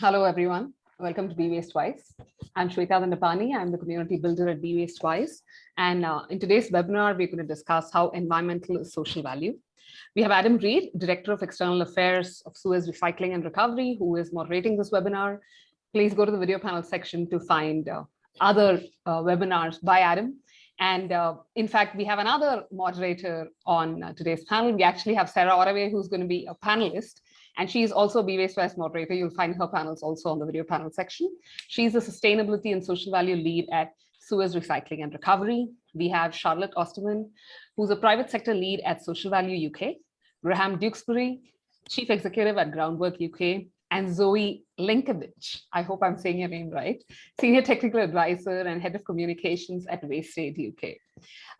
Hello, everyone. Welcome to Be Waste Wise. I'm Shweta Dandapani. I'm the community builder at Be Waste Wise. And uh, in today's webinar, we're going to discuss how environmental is social value. We have Adam Read, Director of External Affairs of Suez Recycling and Recovery, who is moderating this webinar. Please go to the video panel section to find uh, other uh, webinars by Adam. And uh, in fact, we have another moderator on uh, today's panel. We actually have Sarah Oraway, who's going to be a panelist. And she's also a Be Waste moderator. You'll find her panels also on the video panel section. She's a sustainability and social value lead at Suez Recycling and Recovery. We have Charlotte Osterman, who's a private sector lead at Social Value UK, Graham Duxbury, chief executive at Groundwork UK, and Zoe Lenkiewicz, I hope I'm saying your name right, Senior Technical Advisor and Head of Communications at WasteAid UK.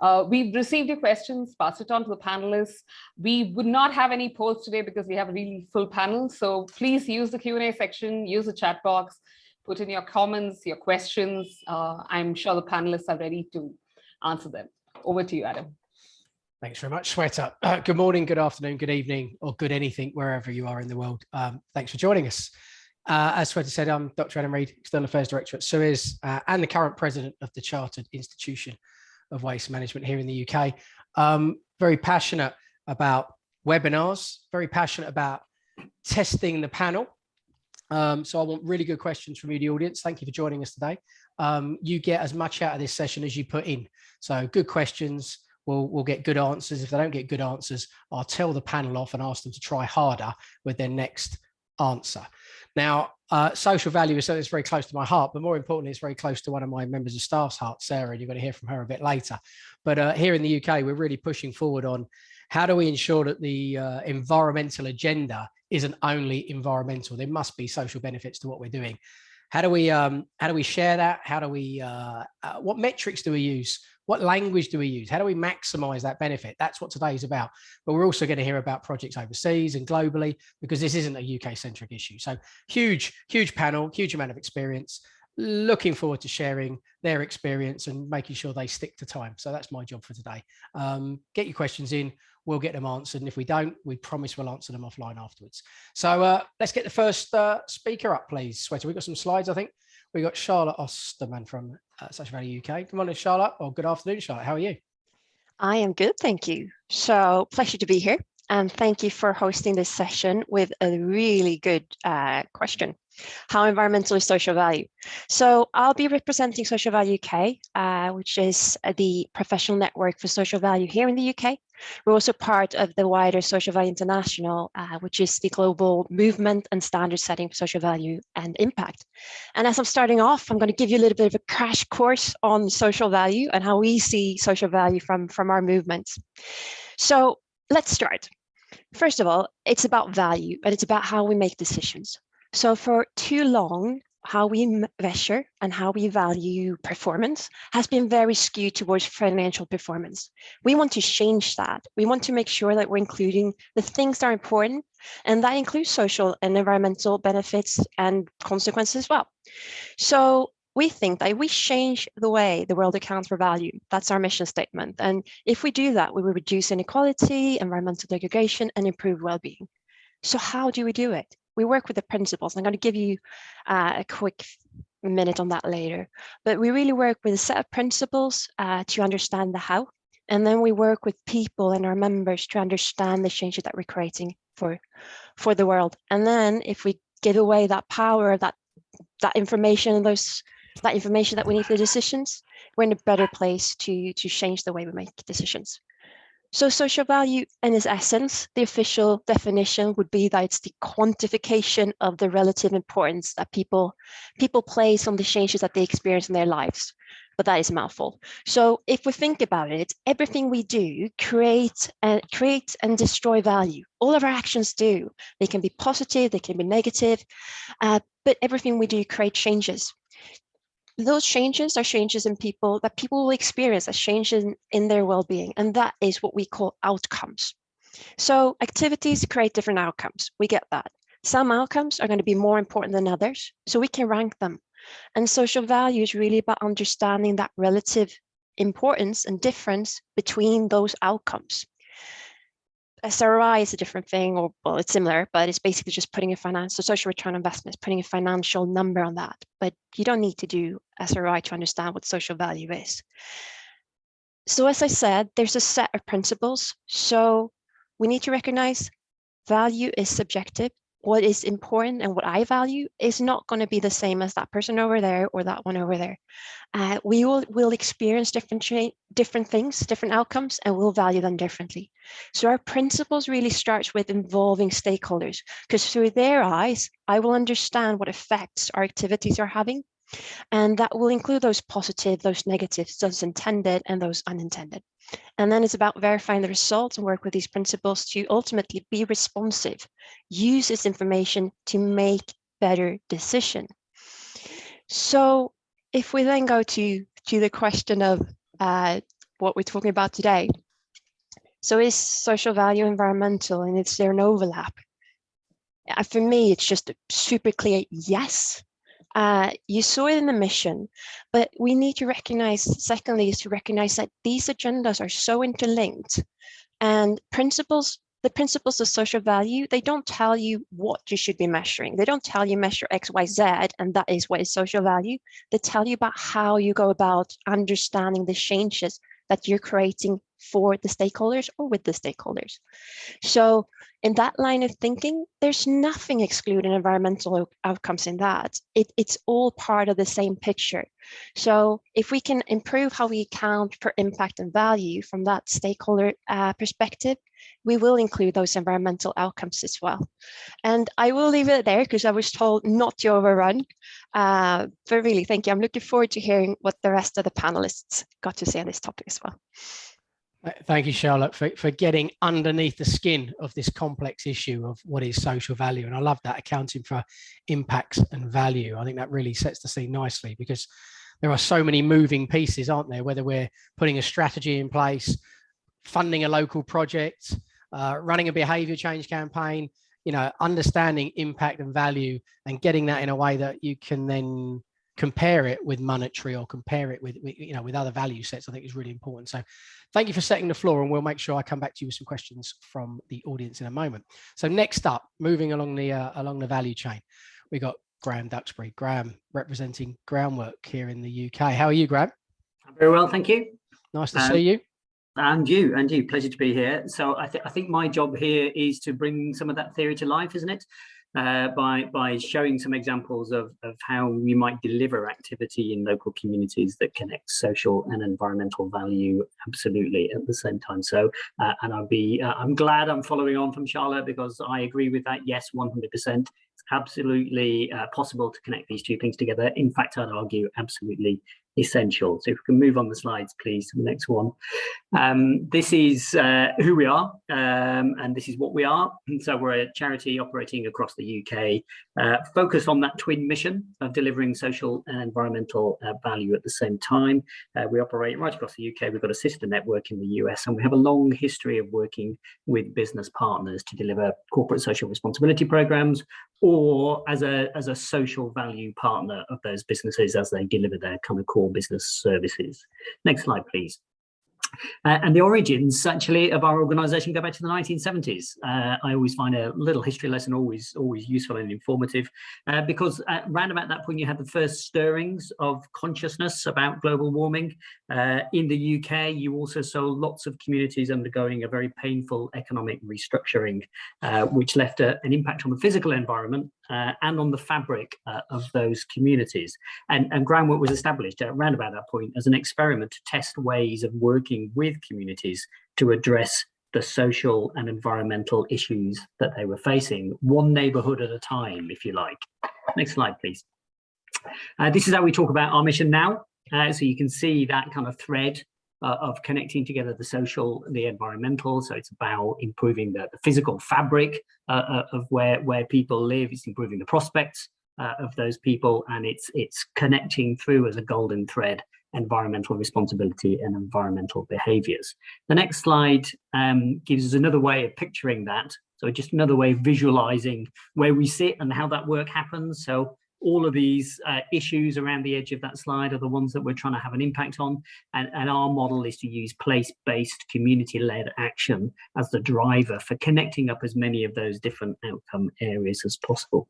Uh, we've received your questions, passed it on to the panelists. We would not have any polls today because we have a really full panel, so please use the Q&A section, use the chat box, put in your comments, your questions. Uh, I'm sure the panelists are ready to answer them. Over to you, Adam. Thanks very much, Shweta. Uh, good morning, good afternoon, good evening, or good anything, wherever you are in the world. Um, thanks for joining us. Uh, as Shweta said, I'm Dr. Adam Read, External Affairs Director at Suez uh, and the current president of the Chartered Institution of Waste Management here in the UK. Um, very passionate about webinars, very passionate about testing the panel. Um, so I want really good questions from you, the audience. Thank you for joining us today. Um, you get as much out of this session as you put in. So good questions, we'll, we'll get good answers. If they don't get good answers, I'll tell the panel off and ask them to try harder with their next answer. Now, uh, social value is something that's very close to my heart, but more importantly, it's very close to one of my members of staff's heart, Sarah, and you're going to hear from her a bit later. But uh, here in the UK, we're really pushing forward on how do we ensure that the uh, environmental agenda isn't only environmental, there must be social benefits to what we're doing. How do we um, how do we share that? How do we uh, uh, what metrics do we use what language do we use? How do we maximize that benefit? That's what today is about. But we're also going to hear about projects overseas and globally because this isn't a UK centric issue. So huge, huge panel, huge amount of experience. Looking forward to sharing their experience and making sure they stick to time. So that's my job for today. Um, get your questions in, we'll get them answered. And if we don't, we promise we'll answer them offline afterwards. So uh, let's get the first uh, speaker up, please. Shweta, we've got some slides, I think. We got Charlotte Osterman from uh, Social Value UK. Good morning, Charlotte, or good afternoon, Charlotte. How are you? I am good, thank you. So pleasure to be here. And thank you for hosting this session with a really good uh, question. How environmental is social value? So I'll be representing Social Value UK, uh, which is the professional network for social value here in the UK. We're also part of the wider Social Value International, uh, which is the global movement and standard setting for social value and impact. And as I'm starting off, I'm going to give you a little bit of a crash course on social value and how we see social value from, from our movements. So let's start. First of all, it's about value and it's about how we make decisions. So for too long, how we measure and how we value performance has been very skewed towards financial performance. We want to change that. We want to make sure that we're including the things that are important, and that includes social and environmental benefits and consequences as well. So we think that we change the way the world accounts for value. That's our mission statement. And if we do that, we will reduce inequality, environmental degradation, and improve well-being. So how do we do it? We work with the principles. I'm going to give you uh, a quick minute on that later. But we really work with a set of principles uh, to understand the how. And then we work with people and our members to understand the changes that we're creating for, for the world. And then if we give away that power, that that information and those that information that we need for decisions, we're in a better place to, to change the way we make decisions. So social value in its essence, the official definition would be that it's the quantification of the relative importance that people, people place on the changes that they experience in their lives. But that is a mouthful. So if we think about it, everything we do create and create and destroy value. All of our actions do. They can be positive, they can be negative, uh, but everything we do create changes those changes are changes in people that people will experience as changes in, in their well-being and that is what we call outcomes. So activities create different outcomes. We get that. Some outcomes are going to be more important than others so we can rank them. And social value is really about understanding that relative importance and difference between those outcomes SROI is a different thing, or well, it's similar, but it's basically just putting a financial social return on investment, putting a financial number on that. But you don't need to do SROI to understand what social value is. So as I said, there's a set of principles. So we need to recognize value is subjective what is important and what I value is not going to be the same as that person over there or that one over there. Uh, we will will experience different different things, different outcomes, and we'll value them differently. So our principles really starts with involving stakeholders, because through their eyes, I will understand what effects our activities are having, and that will include those positive, those negatives, those intended and those unintended. And then it's about verifying the results and work with these principles to ultimately be responsive, use this information to make better decision. So if we then go to, to the question of uh, what we're talking about today. So is social value environmental and is there an overlap? Uh, for me, it's just a super clear, yes, uh, you saw it in the mission, but we need to recognize, secondly, is to recognize that these agendas are so interlinked and principles, the principles of social value, they don't tell you what you should be measuring. They don't tell you measure X, Y, Z, and that is what is social value. They tell you about how you go about understanding the changes that you're creating for the stakeholders or with the stakeholders. So in that line of thinking, there's nothing excluding environmental outcomes in that. It, it's all part of the same picture. So if we can improve how we account for impact and value from that stakeholder uh, perspective, we will include those environmental outcomes as well. And I will leave it there because I was told not to overrun. Uh, but really, thank you. I'm looking forward to hearing what the rest of the panelists got to say on this topic as well. Thank you, Charlotte, for, for getting underneath the skin of this complex issue of what is social value. And I love that accounting for impacts and value. I think that really sets the scene nicely because there are so many moving pieces, aren't there? Whether we're putting a strategy in place, funding a local project, uh, running a behavior change campaign, you know, understanding impact and value and getting that in a way that you can then compare it with monetary or compare it with, with, you know with other value sets i think is really important. So thank you for setting the floor and we'll make sure i come back to you with some questions from the audience in a moment. So next up moving along the uh, along the value chain we got graham duxbury. Graham representing groundwork here in the uk how are you graham? Very well thank you. Nice to um, see you. and you and you. Pleasure to be here. So I, th I think my job here is to bring some of that theory to life isn't it uh, by, by showing some examples of, of how we might deliver activity in local communities that connect social and environmental value absolutely at the same time. So, uh, and I'll be, uh, I'm glad I'm following on from Charlotte because I agree with that. Yes, 100% absolutely uh, possible to connect these two things together. In fact, I'd argue absolutely essential. So if we can move on the slides, please, to the next one. Um, this is uh, who we are, um, and this is what we are. And so we're a charity operating across the UK, uh, focused on that twin mission of delivering social and environmental uh, value at the same time. Uh, we operate right across the UK. We've got a sister network in the US, and we have a long history of working with business partners to deliver corporate social responsibility programs or as a, as a social value partner of those businesses as they deliver their kind of core business services. Next slide, please. Uh, and the origins actually of our organization go back to the 1970s. Uh, I always find a little history lesson always always useful and informative uh, because around about that point you had the first stirrings of consciousness about global warming. Uh, in the UK, you also saw lots of communities undergoing a very painful economic restructuring, uh, which left a, an impact on the physical environment uh, and on the fabric of those communities. And, and groundwork was established around about that point as an experiment to test ways of working with communities to address the social and environmental issues that they were facing, one neighborhood at a time, if you like. Next slide, please. Uh, this is how we talk about our mission now. Uh, so you can see that kind of thread uh, of connecting together the social, the environmental. So it's about improving the, the physical fabric uh, uh, of where, where people live. It's improving the prospects uh, of those people and it's, it's connecting through as a golden thread environmental responsibility and environmental behaviors. The next slide um, gives us another way of picturing that. So just another way of visualizing where we sit and how that work happens. So all of these uh, issues around the edge of that slide are the ones that we're trying to have an impact on. And, and our model is to use place-based community-led action as the driver for connecting up as many of those different outcome areas as possible.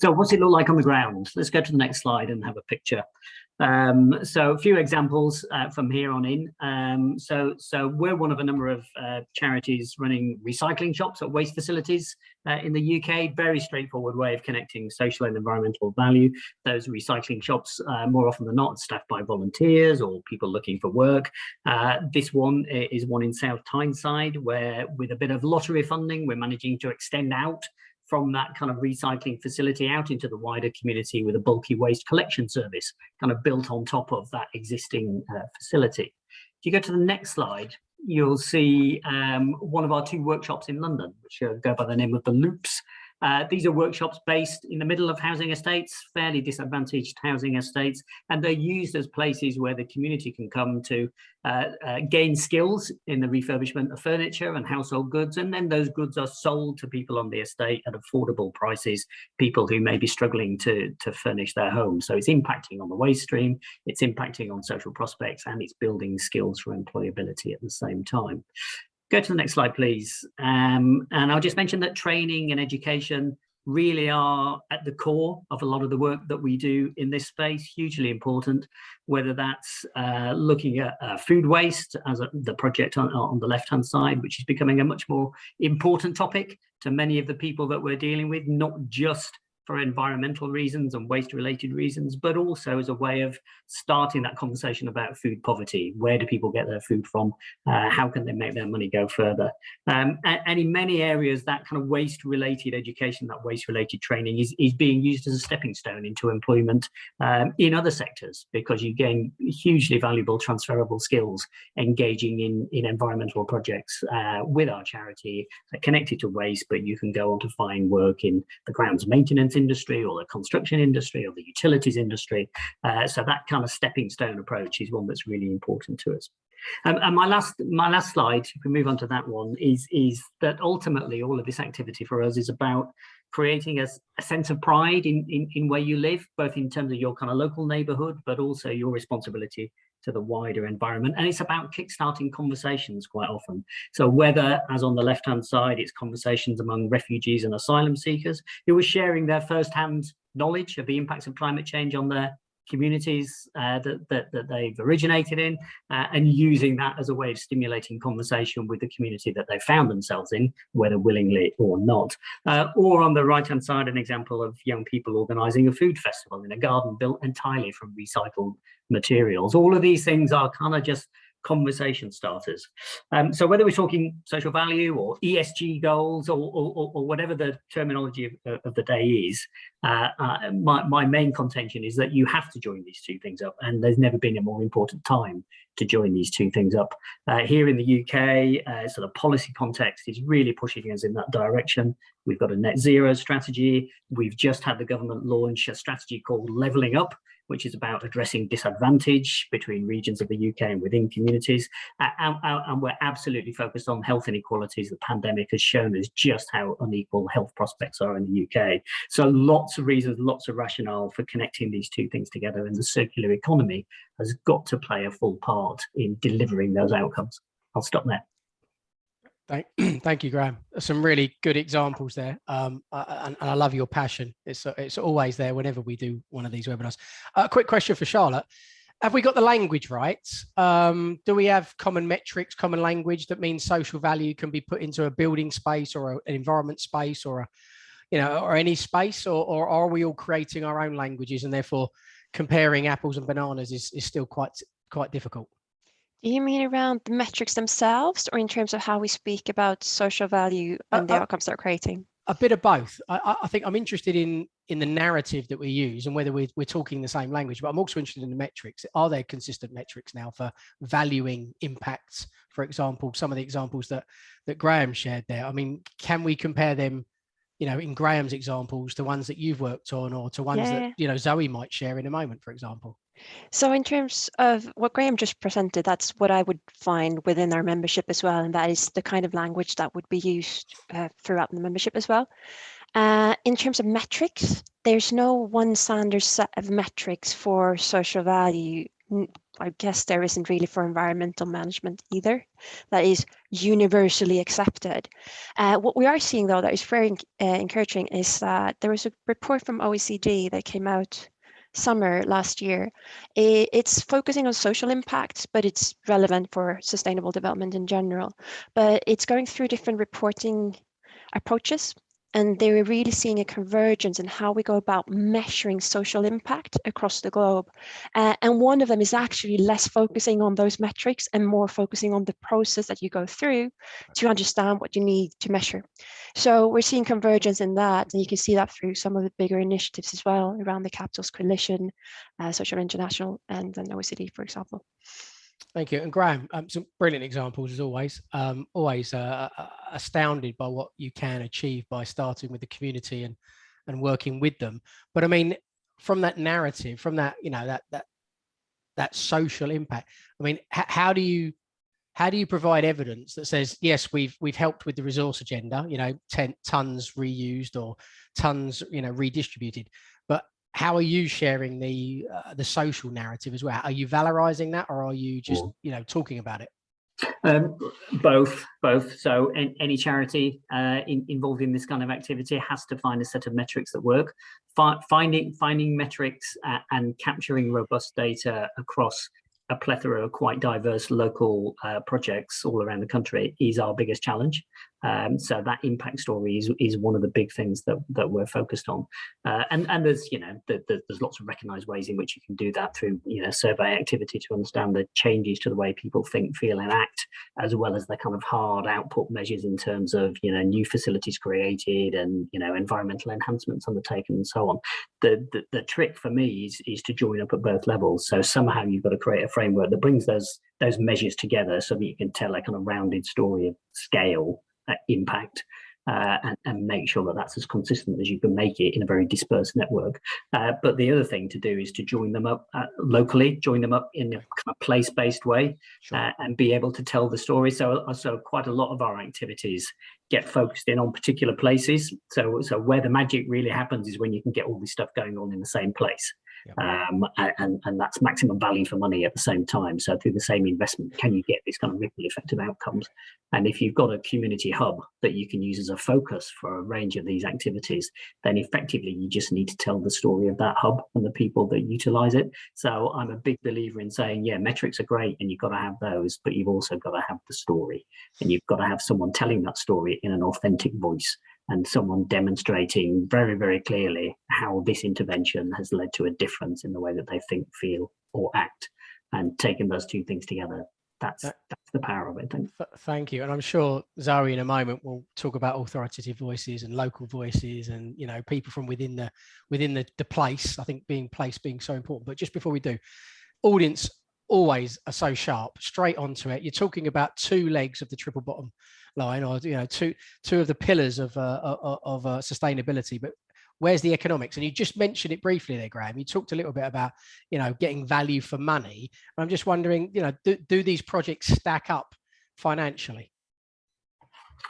So what's it look like on the ground? Let's go to the next slide and have a picture. Um, so a few examples uh, from here on in. Um, so, so we're one of a number of uh, charities running recycling shops at waste facilities uh, in the UK. Very straightforward way of connecting social and environmental value. Those recycling shops, uh, more often than not, staffed by volunteers or people looking for work. Uh, this one is one in South Tyneside, where with a bit of lottery funding, we're managing to extend out from that kind of recycling facility out into the wider community with a bulky waste collection service kind of built on top of that existing uh, facility. If you go to the next slide, you'll see um, one of our two workshops in London, which uh, go by the name of the Loops. Uh, these are workshops based in the middle of housing estates, fairly disadvantaged housing estates, and they're used as places where the community can come to uh, uh, gain skills in the refurbishment of furniture and household goods, and then those goods are sold to people on the estate at affordable prices, people who may be struggling to, to furnish their home. So it's impacting on the waste stream, it's impacting on social prospects, and it's building skills for employability at the same time. Go to the next slide, please. Um, and I'll just mention that training and education really are at the core of a lot of the work that we do in this space, hugely important, whether that's uh, looking at uh, food waste as a, the project on, on the left-hand side, which is becoming a much more important topic to many of the people that we're dealing with, not just for environmental reasons and waste related reasons, but also as a way of starting that conversation about food poverty. Where do people get their food from? Uh, how can they make their money go further? Um, and, and, in many areas, that kind of waste related education, that waste related training is, is being used as a stepping stone into employment um, in other sectors because you gain hugely valuable transferable skills engaging in, in environmental projects uh, with our charity connected to waste, but you can go on to find work in the grounds maintenance industry or the construction industry or the utilities industry. Uh, so that kind of stepping stone approach is one that's really important to us. Um, and my last my last slide, if we move on to that one, is, is that ultimately all of this activity for us is about creating a, a sense of pride in, in, in where you live, both in terms of your kind of local neighborhood, but also your responsibility to the wider environment. And it's about kickstarting conversations quite often. So whether, as on the left-hand side, it's conversations among refugees and asylum seekers who are sharing their first-hand knowledge of the impacts of climate change on their communities uh, that, that, that, they've originated in uh, and using that as a way of stimulating conversation with the community that they found themselves in, whether willingly or not. Uh, or on the right hand side, an example of young people organizing a food festival in a garden built entirely from recycled materials. All of these things are kind of just conversation starters. Um, so whether we're talking social value or ESG goals or, or, or whatever the terminology of, of the day is, uh, uh, my, my main contention is that you have to join these two things up and there's never been a more important time to join these two things up. Uh, here in the UK, uh, sort of policy context is really pushing us in that direction. We've got a net zero strategy. We've just had the government launch a strategy called Levelling Up, which is about addressing disadvantage between regions of the UK and within communities. And, and, we're absolutely focused on health inequalities. The pandemic has shown us just how unequal health prospects are in the UK. So lots of reasons, lots of rationale for connecting these two things together. And the circular economy has got to play a full part in delivering those outcomes. I'll stop there. Thank, thank you, Graham. Some really good examples there, um, and, and, I love your passion. It's it's always there whenever we do one of these webinars. A uh, quick question for Charlotte: Have we got the language right? Um, do we have common metrics, common language that means social value can be put into a building space or a, an environment space or a, you know, or any space, or, or are we all creating our own languages and therefore comparing apples and bananas is, is still quite quite difficult? Do you mean around the metrics themselves or in terms of how we speak about social value and uh, the outcomes they're creating? A bit of both. I, I, think I'm interested in in the narrative that we use and whether we're, we're talking the same language, but I'm also interested in the metrics. Are there consistent metrics now for valuing impacts? For example, some of the examples that that Graham shared there. I mean, can we compare them you know, in Graham's examples, to ones that you've worked on or to ones yeah. that, you know, Zoe might share in a moment, for example? So in terms of what Graham just presented, that's what I would find within our membership as well. And that is the kind of language that would be used uh, throughout the membership as well. Uh, in terms of metrics, there's no one standard set of metrics for social value. I guess there isn't really for environmental management either. That is universally accepted. Uh, what we are seeing though that is very uh, encouraging is that there was a report from OECD that came out summer last year. It's focusing on social impacts, but it's relevant for sustainable development in general. But it's going through different reporting approaches and they were really seeing a convergence in how we go about measuring social impact across the globe. Uh, and one of them is actually less focusing on those metrics and more focusing on the process that you go through to understand what you need to measure. So we're seeing convergence in that, and you can see that through some of the bigger initiatives as well around the Capitals Coalition, uh, Social International, and then OECD, for example. Thank you. And Graham, um, some brilliant examples as always. Um, always uh, uh, astounded by what you can achieve by starting with the community and and working with them. But I mean, from that narrative, from that you know that that that social impact. I mean, how do you how do you provide evidence that says yes, we've we've helped with the resource agenda, you know, 10 tons reused or tons, you know, redistributed, but how are you sharing the uh, the social narrative as well? Are you valorizing that, or are you just you know talking about it? Um, both, both. So in, any charity uh, in, involved in this kind of activity has to find a set of metrics that work. Fi finding finding metrics uh, and capturing robust data across a plethora of quite diverse local uh, projects all around the country is our biggest challenge. Um, so that impact story is, is one of the big things that, that we're focused on. Uh, and, and there's, you know, the, the, there's lots of recognized ways in which you can do that through, you know, survey activity to understand the changes to the way people think, feel and act, as well as the kind of hard output measures in terms of, you know, new facilities created and, you know, environmental enhancements undertaken and so on. The, the, the trick for me is, is to join up at both levels. So somehow you've got to create a framework that brings those those measures together so that you can tell a kind of rounded story of scale impact uh, and, and, make sure that that's as consistent as you can make it in a very dispersed network. Uh, but the other thing to do is to join them up uh, locally, join them up in a kind of place-based way sure. Uh, and be able to tell the story. So, uh, so quite a lot of our activities get focused in on particular places. So, so where the magic really happens is when you can get all this stuff going on in the same place um, and, and that's maximum value for money at the same time. So through the same investment, can you get this kind of ripple effect of outcomes? And if you've got a community hub that you can use as a focus for a range of these activities, then effectively you just need to tell the story of that hub and the people that utilize it. So I'm a big believer in saying, yeah, metrics are great and you've got to have those, but you've also got to have the story and you've got to have someone telling that story in an authentic voice and someone demonstrating very, very clearly how this intervention has led to a difference in the way that they think, feel or act and taking those two things together. That's uh, that's the power of it. Thank, Thank you. And I'm sure Zoe in a moment will talk about authoritative voices and local voices and you know people from within the within the, the place. I think being place being so important. But just before we do, audience always are so sharp, straight onto it. You're talking about two legs of the triple bottom line or you know two two of the pillars of uh, of, of uh, sustainability but where's the economics? And you just mentioned it briefly there graham. You talked a little bit about you know getting value for money. I'm just wondering you know do, do these projects stack up financially?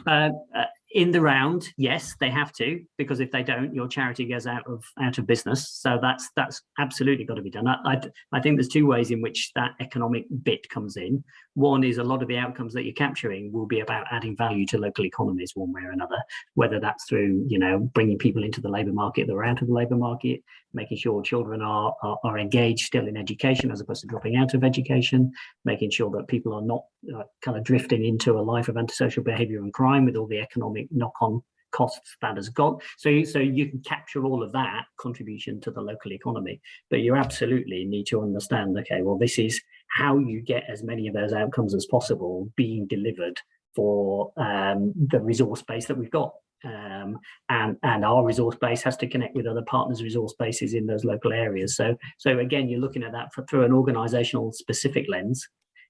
Uh, uh in the round, yes, they have to, because if they don't, your charity goes out of out of business. So that's that's absolutely got to be done. I, I, I, think there's two ways in which that economic bit comes in. One is a lot of the outcomes that you're capturing will be about adding value to local economies one way or another, whether that's through, you know, bringing people into the labour market that are out of the labour market, making sure children are, are, are, engaged still in education as opposed to dropping out of education, making sure that people are not uh, kind of drifting into a life of antisocial behaviour and crime with all the economic knock-on costs that has got. So, so you can capture all of that contribution to the local economy, but you absolutely need to understand, okay, well, this is how you get as many of those outcomes as possible being delivered for um, the resource base that we've got. Um, and and our resource base has to connect with other partners resource bases in those local areas. So so again you're looking at that for, through an organizational specific lens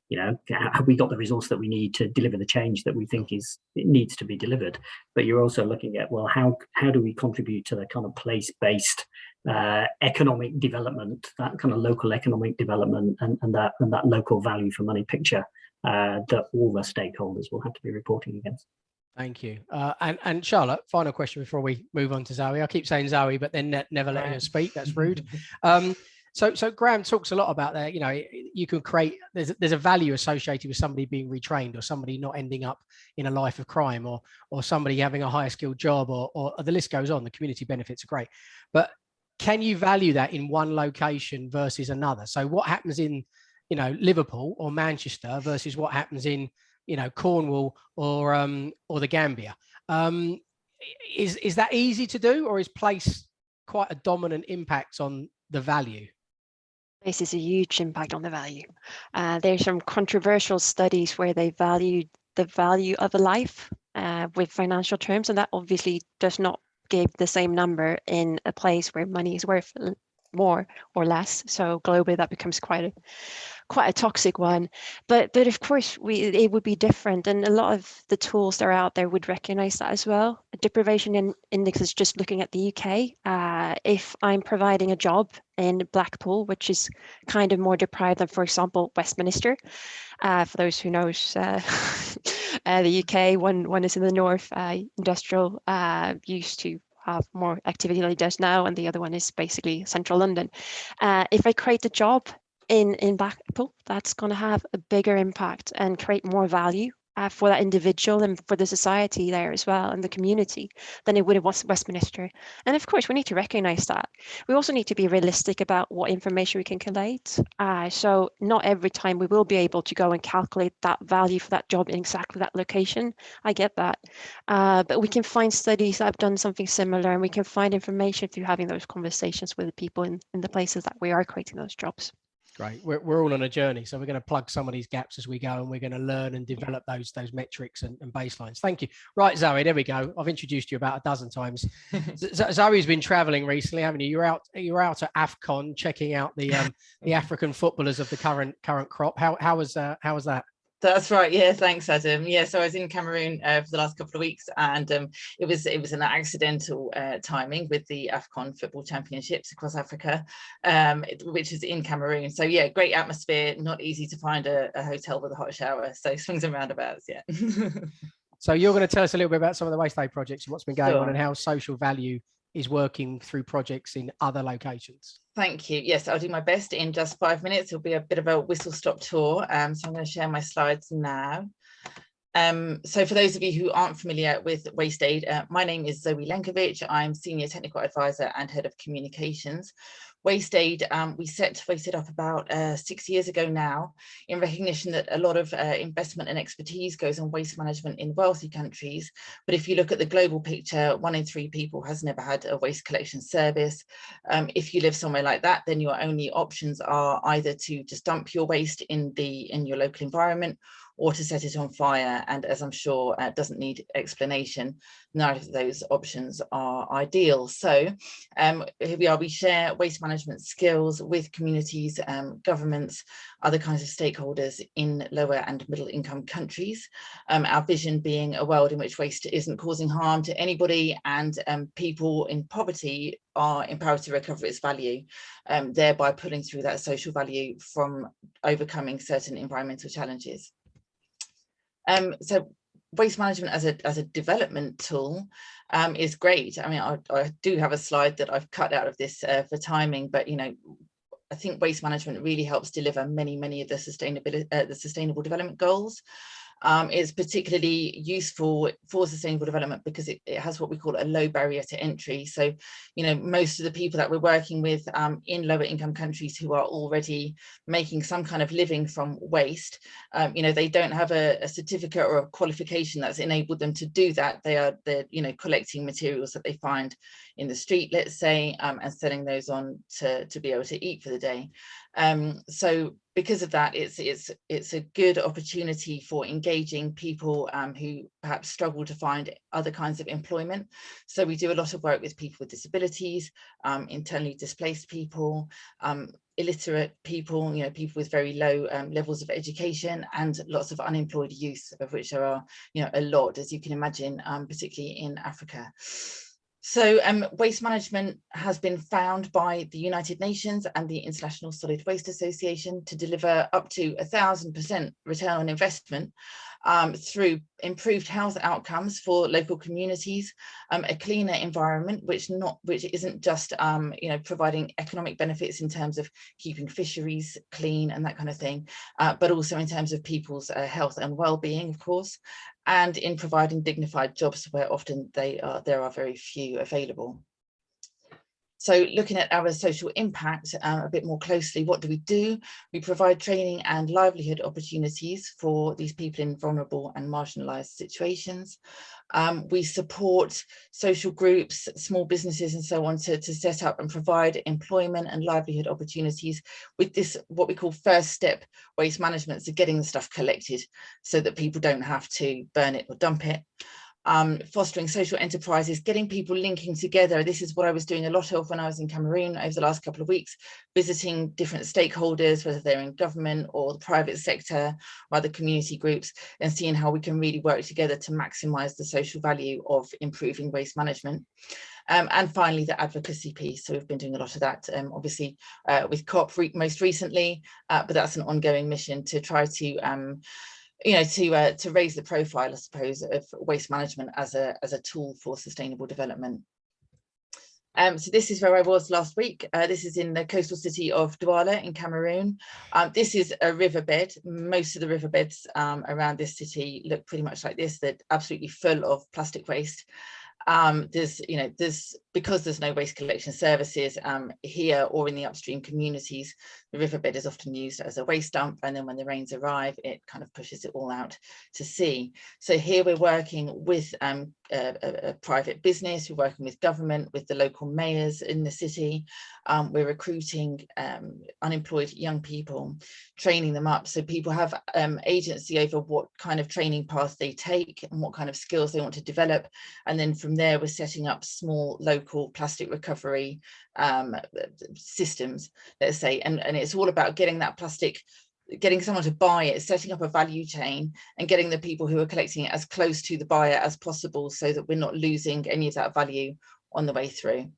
you know have we got the resource that we need to deliver the change that we think is it needs to be delivered but you're also looking at well how how do we contribute to the kind of place-based uh, economic development that kind of local economic development and, and that and that local value for money picture uh, that all the stakeholders will have to be reporting against Thank you. Uh, and, and Charlotte, final question before we move on to Zoe. I keep saying Zoe, but then ne never letting her speak. That's rude. Um, so, so Graham talks a lot about that. You know, you can create. There's there's a value associated with somebody being retrained, or somebody not ending up in a life of crime, or or somebody having a higher skilled job, or or the list goes on. The community benefits are great, but can you value that in one location versus another? So, what happens in you know Liverpool or Manchester versus what happens in you know Cornwall or um or the Gambia? Um, is is that easy to do, or is place quite a dominant impact on the value? This is a huge impact on the value. Uh, there's some controversial studies where they valued the value of a life uh, with financial terms, and that obviously does not give the same number in a place where money is worth more or less. So globally, that becomes quite a quite a toxic one. But but of course, we it would be different, and a lot of the tools that are out there would recognize that as well. Deprivation in, index is just looking at the UK. Uh, if I'm providing a job in Blackpool, which is kind of more deprived than, for example, Westminster. Uh, for those who knows uh, uh, the UK, one one is in the north, uh, industrial, uh, used to have more activity than it does now, and the other one is basically central London. Uh, if I create a job in, in Blackpool, that's going to have a bigger impact and create more value uh, for that individual and for the society there as well and the community than it would have Westminster. And of course, we need to recognize that. We also need to be realistic about what information we can collate. Uh, so not every time we will be able to go and calculate that value for that job in exactly that location. I get that. Uh, but we can find studies that have done something similar and we can find information through having those conversations with the people in, in the places that we are creating those jobs. Great. We're, we're all on a journey. So we're going to plug some of these gaps as we go and we're going to learn and develop those those metrics and, and baselines. Thank you. Right, Zoe, there we go. I've introduced you about a dozen times. Zoe's been traveling recently, haven't you? You're out you're out at AFCON checking out the um, the African footballers of the current current crop. How how was uh, how was that? That's right. Yeah, thanks, Adam. Yeah, so I was in Cameroon uh, for the last couple of weeks, and um, it was it was an accidental uh, timing with the Afcon Football Championships across Africa, um, which is in Cameroon. So yeah, great atmosphere. Not easy to find a, a hotel with a hot shower. So swings and roundabouts. Yeah. so you're going to tell us a little bit about some of the waste aid projects and what's been going Sure. on and how social value is working through projects in other locations. Thank you. Yes, I'll do my best in just five minutes. It'll be a bit of a whistle stop tour. Um, so I'm going to share my slides now. Um, so for those of you who aren't familiar with Waste Aid, uh, my name is Zoe Lenkiewicz. I'm Senior Technical Advisor and Head of Communications. Waste Aid, um, we set Waste Aid up about uh, six years ago now in recognition that a lot of uh, investment and expertise goes on waste management in wealthy countries. But if you look at the global picture, one in three people has never had a waste collection service. Um, if you live somewhere like that, then your only options are either to just dump your waste in the in your local environment or to set it on fire. And as I'm sure uh, doesn't need explanation, neither of those options are ideal. So um, here we are, we share waste management skills with communities, um, governments, other kinds of stakeholders in lower and middle income countries. Um, our vision being a world in which waste isn't causing harm to anybody and um, people in poverty are empowered to recover its value, um, thereby pulling through that social value from overcoming certain environmental challenges. Um, so waste management as a, as a development tool um, is great. I mean, I, I, do have a slide that I've cut out of this uh, for timing, but you know, I think waste management really helps deliver many, many of the sustainability, uh, the sustainable development goals um, is particularly useful for sustainable development because it, it, has what we call a low barrier to entry. So, you know, most of the people that we're working with um, in lower income countries who are already making some kind of living from waste, um, you know, they don't have a, a, certificate or a qualification that's enabled them to do that. They are, they're, you know, collecting materials that they find in the street, let's say, um, and selling those on to, to be able to eat for the day. Um, so because of that, it's it's it's a good opportunity for engaging people um, who perhaps struggle to find other kinds of employment. So we do a lot of work with people with disabilities, um, internally displaced people, um, illiterate people, you know, people with very low um, levels of education and lots of unemployed youth, of which there are, you know, a lot, as you can imagine, um, particularly in Africa. So um, waste management has been found by the United Nations and the International Solid Waste Association to deliver up to a thousand percent return on investment um, through improved health outcomes for local communities, um, a cleaner environment, which not which isn't just um, you know providing economic benefits in terms of keeping fisheries clean and that kind of thing, uh, but also in terms of people's uh, health and well-being, of course, and in providing dignified jobs where often they are there are very few available. So looking at our social impact um, a bit more closely, what do we do? We provide training and livelihood opportunities for these people in vulnerable and marginalised situations. Um, we support social groups, small businesses and so on to, to set up and provide employment and livelihood opportunities with this, what we call first step waste management, so getting the stuff collected so that people don't have to burn it or dump it um, fostering social enterprises, getting people linking together. This is what I was doing a lot of when I was in Cameroon over the last couple of weeks, visiting different stakeholders, whether they're in government or the private sector or other community groups, and seeing how we can really work together to maximize the social value of improving waste management. Um, and finally, the advocacy piece. So we've been doing a lot of that, um, obviously, uh, with COP re most recently, uh, but that's an ongoing mission to try to um, you know, to uh, to raise the profile, I suppose, of waste management as a as a tool for sustainable development. Um, so this is where I was last week. Uh, this is in the coastal city of Douala in Cameroon. Um, this is a riverbed. Most of the riverbeds um, around this city look pretty much like this. They're absolutely full of plastic waste. Um, there's, you know, there's because there's no waste collection services um, here or in the upstream communities, the riverbed is often used as a waste dump. And then when the rains arrive, it kind of pushes it all out to sea. So here we're working with um, a, a, private business, we're working with government, with the local mayors in the city. Um, we're recruiting um, unemployed young people, training them up so people have um, agency over what kind of training path they take and what kind of skills they want to develop. And then from there, we're setting up small local local plastic recovery um, systems, let's say, and, and it's all about getting that plastic getting someone to buy it, setting up a value chain and getting the people who are collecting it as close to the buyer as possible so that we're not losing any of that value on the way through.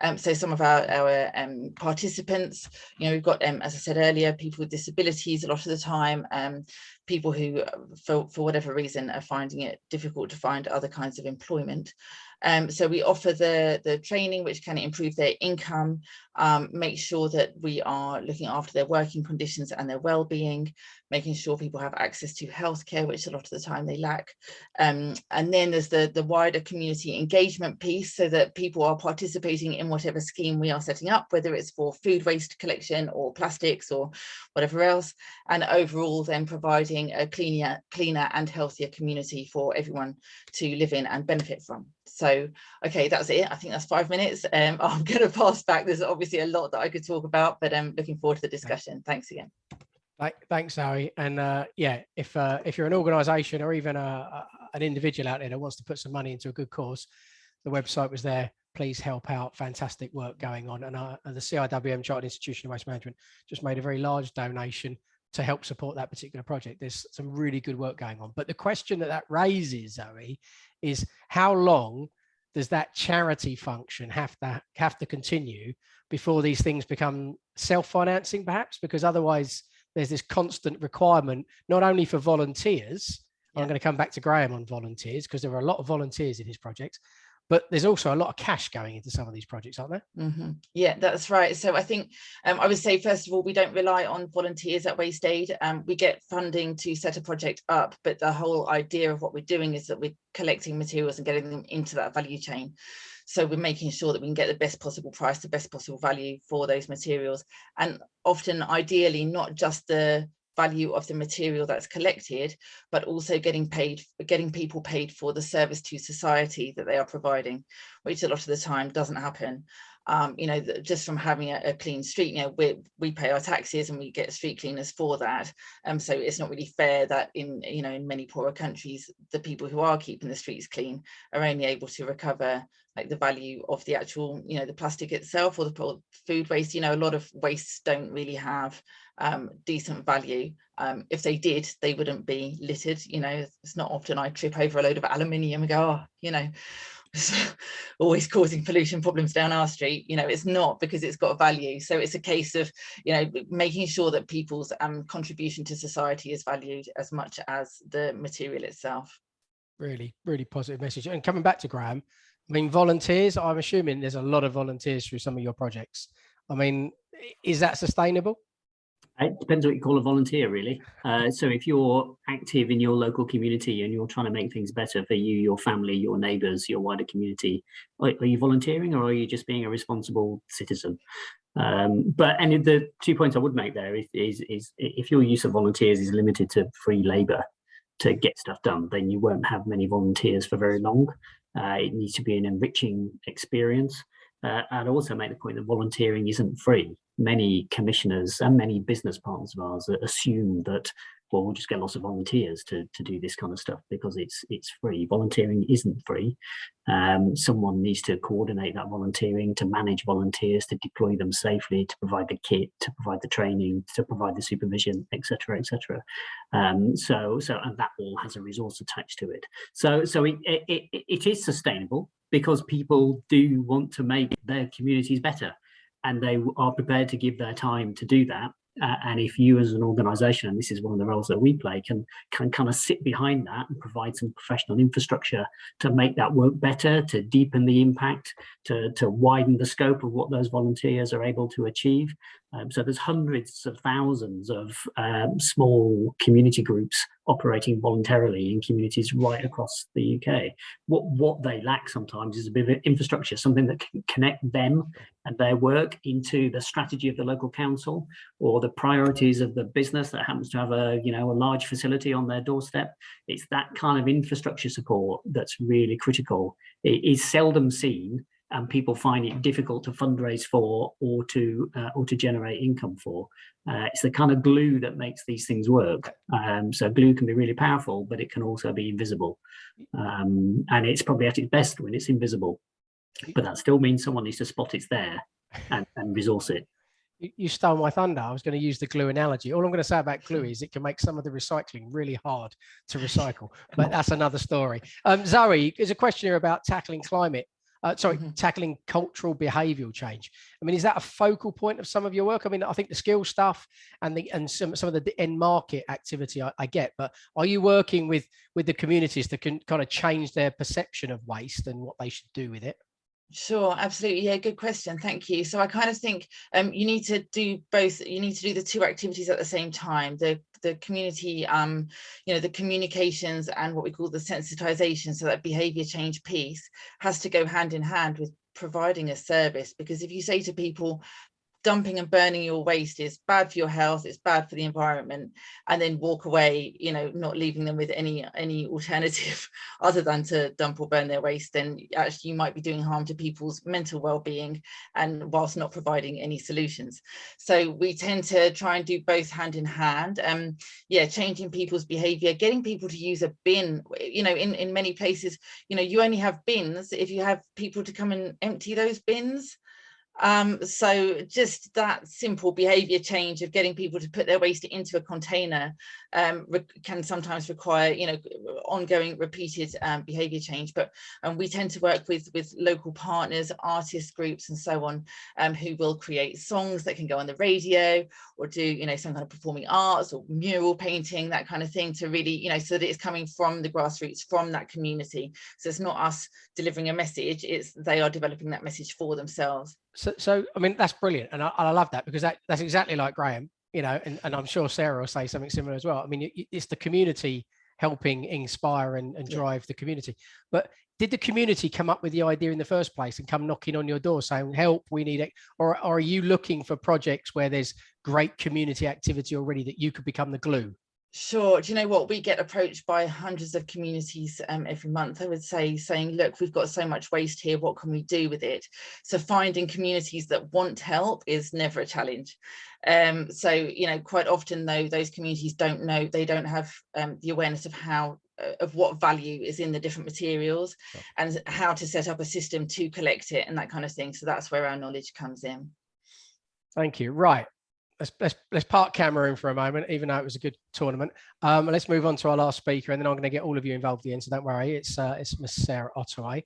Um, so some of our, our um, participants, you know, we've got, um, as I said earlier, people with disabilities a lot of the time, um, people who, for, for whatever reason, are finding it difficult to find other kinds of employment. Um, so we offer the, the training which can improve their income, um, make sure that we are looking after their working conditions and their well-being, making sure people have access to healthcare, which a lot of the time they lack. Um, and then there's the, the wider community engagement piece so that people are participating in whatever scheme we are setting up, whether it's for food waste collection or plastics or whatever else, and overall then providing a cleaner, cleaner and healthier community for everyone to live in and benefit from. So, okay, that's it. I think that's five minutes. Um, I'm going to pass back. There's obviously a lot that I could talk about, but I'm um, looking forward to the discussion. Thanks again. Thanks, Zoe. And uh, yeah, if uh, if you're an organisation or even a, a, an individual out there that wants to put some money into a good cause, the website was there. Please help out. Fantastic work going on. And, uh, the CIWM Chartered Institution of Waste Management just made a very large donation to help support that particular project. There's some really good work going on. But the question that that raises, Zoe, is how long does that charity function have to have to continue before these things become self-financing perhaps because otherwise there's this constant requirement not only for volunteers yeah. i'm going to come back to graham on volunteers because there are a lot of volunteers in his projects but there's also a lot of cash going into some of these projects, aren't there? Mm -hmm. Yeah, that's right. So I think um, I would say, first of all, we don't rely on volunteers at Waste Aid. Um, we get funding to set a project up, but the whole idea of what we're doing is that we're collecting materials and getting them into that value chain. So we're making sure that we can get the best possible price, the best possible value for those materials. And often, ideally, not just the value of the material that's collected, but also getting paid, getting people paid for the service to society that they are providing, which a lot of the time doesn't happen. Um, you know, just from having a, a, clean street, you know, we, we pay our taxes and we get street cleaners for that. Um, so it's not really fair that in, you know, in many poorer countries, the people who are keeping the streets clean are only able to recover like the value of the actual, you know, the plastic itself or the food waste, you know, a lot of wastes don't really have um, decent value. Um, if they did, they wouldn't be littered. You know, it's not often I trip over a load of aluminium and go, oh, you know, always causing pollution problems down our street. You know it's not because it's got a value. So it's a case of you know making sure that people's um, contribution to society is valued as much as the material itself. Really really positive message. And coming back to graham i mean volunteers i'm assuming there's a lot of volunteers through some of your projects. I mean is that sustainable it depends what you call a volunteer, really. Uh, so if you're active in your local community and you're trying to make things better for you, your family, your neighbours, your wider community, are, are, you volunteering or are you just being a responsible citizen? Um, but and the two points I would make there is, is, is if your use of volunteers is limited to free labour to get stuff done, then you won't have many volunteers for very long. Uh, it needs to be an enriching experience. Uh, I'd also make the point that volunteering isn't free many commissioners and many business partners of ours assume that well we'll just get lots of volunteers to to do this kind of stuff because it's it's free. Volunteering isn't free. Um, someone needs to coordinate that volunteering to manage volunteers to deploy them safely to provide the kit to provide the training to provide the supervision etc etc um, so so and that all has a resource attached to it. So so it, it, it is sustainable because people do want to make their communities better and they are prepared to give their time to do that. Uh, and if you as an organization, and this is one of the roles that we play, can, can kind of sit behind that and provide some professional infrastructure to make that work better, to deepen the impact, to, to widen the scope of what those volunteers are able to achieve. Um, so there's hundreds of thousands of um, small community groups operating voluntarily in communities right across the UK. What, what they lack sometimes is a bit of infrastructure, something that can connect them and their work into the strategy of the local council or the priorities of the business that happens to have a, you know, a large facility on their doorstep. It's that kind of infrastructure support that's really critical. It is seldom seen and people find it difficult to fundraise for or to uh, or to generate income for. Uh, it's the kind of glue that makes these things work. Um, so glue can be really powerful, but it can also be invisible. Um, and it's probably at its best when it's invisible. But that still means someone needs to spot it's there and, and resource it. You stole my thunder. I was going to use the glue analogy. All I'm going to say about glue is it can make some of the recycling really hard to recycle, but that's another story. Um, Zoe, there's a question here about tackling climate uh, sorry, mm -hmm. tackling cultural behavioral change. I mean, is that a focal point of some of your work? I mean, I think the skill stuff and the and some some of the end market activity I, I get, but are you working with with the communities that can kind of change their perception of waste and what they should do with it? Sure, absolutely. Yeah, good question. Thank you. So I kind of think um, you need to do both. You need to do the two activities at the same time. The the community, um, you know, the communications and what we call the sensitization. So that behavior change piece has to go hand in hand with providing a service because if you say to people dumping and burning your waste is bad for your health it's bad for the environment and then walk away you know not leaving them with any any alternative other than to dump or burn their waste then actually you might be doing harm to people's mental well-being and whilst not providing any solutions. So we tend to try and do both hand in hand um yeah changing people's behavior getting people to use a bin you know in in many places you know you only have bins if you have people to come and empty those bins um, so just that simple behavior change of getting people to put their waste into a container um, can sometimes require, you know, ongoing repeated um, behavior change. But um, we tend to work with, with local partners, artist groups and so on, um, who will create songs that can go on the radio or do, you know, some kind of performing arts or mural painting, that kind of thing to really, you know, so that it's coming from the grassroots, from that community. So it's not us delivering a message, it's they are developing that message for themselves. So, so I mean, that's brilliant. And I, I love that because that, that's exactly like Graham you know, and, and I'm sure Sarah will say something similar as well. I mean, it's the community helping inspire and, and drive yeah. the community. But did the community come up with the idea in the first place and come knocking on your door saying, help, we need it? Or, or are you looking for projects where there's great community activity already that you could become the glue? Sure. Do you know what? We get approached by hundreds of communities um, every month, I would say, saying, look, we've got so much waste here. What can we do with it? So finding communities that want help is never a challenge. Um, so, you know, quite often, though, those communities don't know, they don't have um, the awareness of how uh, of what value is in the different materials and how to set up a system to collect it and that kind of thing. So that's where our knowledge comes in. Thank you. Right let's, let's, let's park Cameroon for a moment, even though it was a good tournament. Um, let's move on to our last speaker, and then I'm going to get all of you involved in. So don't worry, it's uh, it's Miss Sarah Ottaway.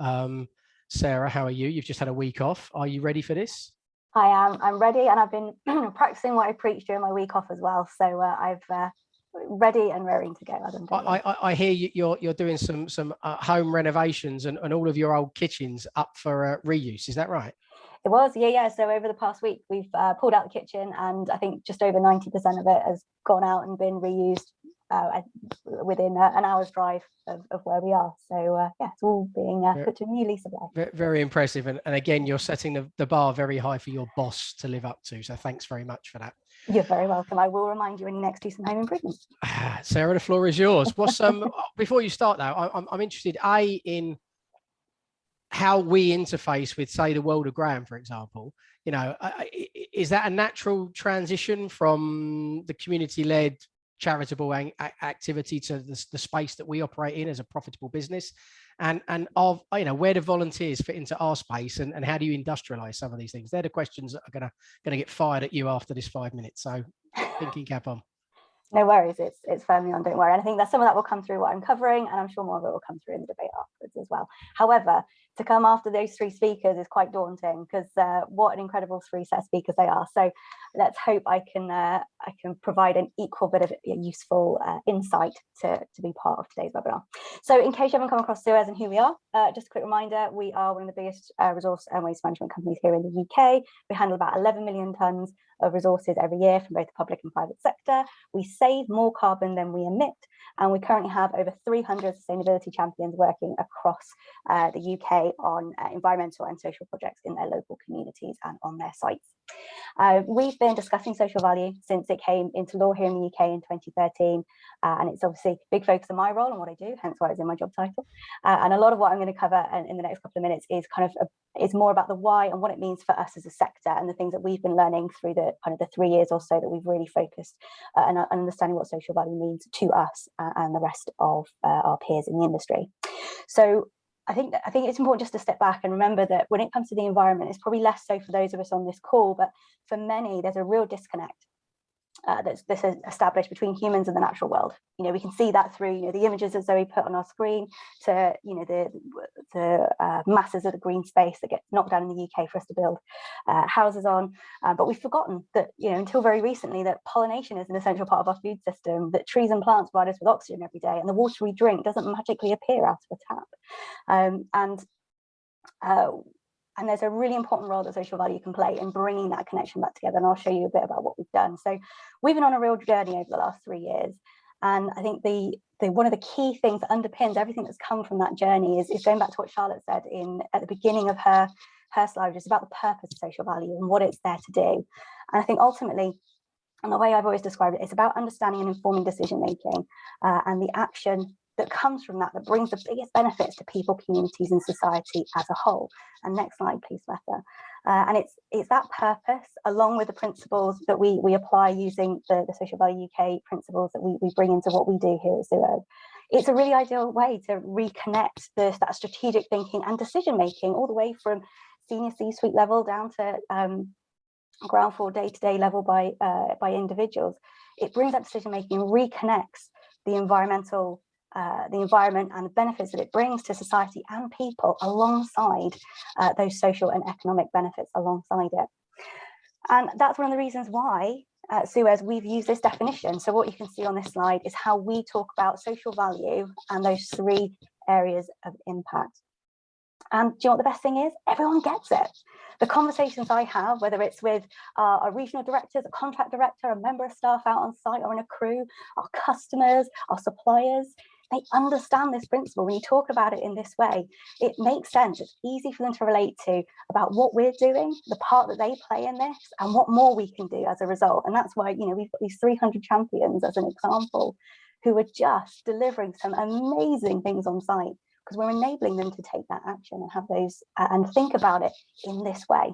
Um, Sarah, how are you? You've just had a week off. Are you ready for this? I am. I'm ready, and I've been practicing what I preach during my week off as well. So uh, I've uh, ready and raring to go. Adam, I, I, I, hear you, you're you're doing some some uh, home renovations and, and all of your old kitchens up for uh, reuse. Is that right? It was, yeah, yeah. So over the past week, we've uh, pulled out the kitchen, and I think just over ninety percent of it has gone out and been reused uh, within uh, an hour's drive of, of, where we are. So uh, yeah, it's all being uh, put to a new lease of life. Very impressive. And, and again, you're setting the, the bar very high for your boss to live up to. So thanks very much for that. You're very welcome. I will remind you when you next do some home improvements. Sarah, the floor is yours. What's um before you start though, I'm I'm interested a in how we interface with say the world of Graham, for example. You know, is that a natural transition from the community-led charitable activity to the, the, space that we operate in as a profitable business? And and of you know where do volunteers fit into our space and, and how do you industrialize some of these things? They're the questions that are gonna gonna get fired at you after this five minutes so thinking cap on. No worries it's it's firmly on don't worry. And i think that some of that will come through what i'm covering and i'm sure more of it will come through in the debate afterwards as well. However to come after those three speakers is quite daunting because uh, what an incredible three set speakers they are. So let's hope I can uh, I can provide an equal bit of useful uh, insight to, to be part of today's webinar. So in case you haven't come across Suez and who we are, uh, just a quick reminder, we are one of the biggest uh, resource and waste management companies here in the UK. We handle about 11 million tonnes of resources every year from both the public and private sector. We save more carbon than we emit and we currently have over 300 sustainability champions working across uh, the UK on uh, environmental and social projects in their local communities and on their sites. Uh, we've been discussing social value since it came into law here in the UK in 2013, uh, and it's obviously a big focus of my role and what I do, hence why it's in my job title. Uh, and a lot of what I'm going to cover in, in, the next couple of minutes is kind of a, is more about the why and what it means for us as a sector and the things that we've been learning through the kind of the three years or so that we've really focused uh, and understanding what social value means to us uh, and the rest of uh, our peers in the industry. So I think I think it's important just to step back and remember that when it comes to the environment, it's probably less so for those of us on this call, but for many, there's a real disconnect uh, that's, that's established between humans and the natural world. You know, we can see that through, you know, the images that Zoe put on our screen to, you know, the, the uh, masses of the green space that get knocked down in the UK for us to build uh, houses on. Uh, but we've forgotten that, you know, until very recently that pollination is an essential part of our food system, that trees and plants provide us with oxygen every day and the water we drink doesn't magically appear out of a tap. Um, and uh, and there's a really important role that social value can play in bringing that connection back together. And I'll show you a bit about what we've done. So we've been on a real journey over the last three years. And I think the, the one of the key things that underpins everything that's come from that journey is, is going back to what Charlotte said in at the beginning of her, her slide, which is about the purpose of social value and what it's there to do. And I think ultimately, and the way I've always described it, it's about understanding and informing decision making uh, and the action that comes from that, that brings the biggest benefits to people, communities and society as a whole. And next slide, please, Meta. Uh, and it's it's that purpose, along with the principles that we, we apply using the, the Social Value UK principles that we, we bring into what we do here at Zero. It's a really ideal way to reconnect the, that strategic thinking and decision making all the way from senior C-suite level down to um, ground floor day-to-day -day level by, uh, by individuals. It brings that decision making and reconnects the environmental uh, the environment and the benefits that it brings to society and people alongside uh, those social and economic benefits alongside it. And that's one of the reasons why uh, Suez, we've used this definition. So what you can see on this slide is how we talk about social value and those three areas of impact. And do you know what the best thing is? Everyone gets it. The conversations I have, whether it's with uh, our regional directors, a contract director, a member of staff out on site or in a crew, our customers, our suppliers, they understand this principle. When you talk about it in this way, it makes sense. It's easy for them to relate to about what we're doing, the part that they play in this, and what more we can do as a result. And that's why, you know, we've got these 300 champions as an example who are just delivering some amazing things on site because we're enabling them to take that action and have those uh, and think about it in this way.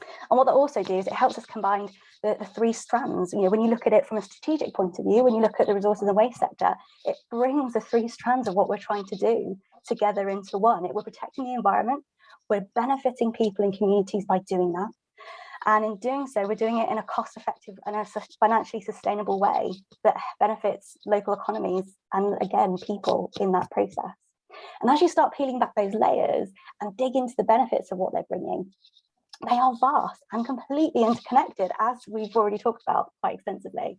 And what that also does, it helps us combine the, the, three strands. You know, when you look at it from a strategic point of view, when you look at the resources and waste sector, it brings the three strands of what we're trying to do together into one. It, we're protecting the environment, we're benefiting people and communities by doing that. And in doing so, we're doing it in a cost effective and a financially sustainable way that benefits local economies and again, people in that process. And as you start peeling back those layers and dig into the benefits of what they're bringing, they are vast and completely interconnected, as we've already talked about quite extensively.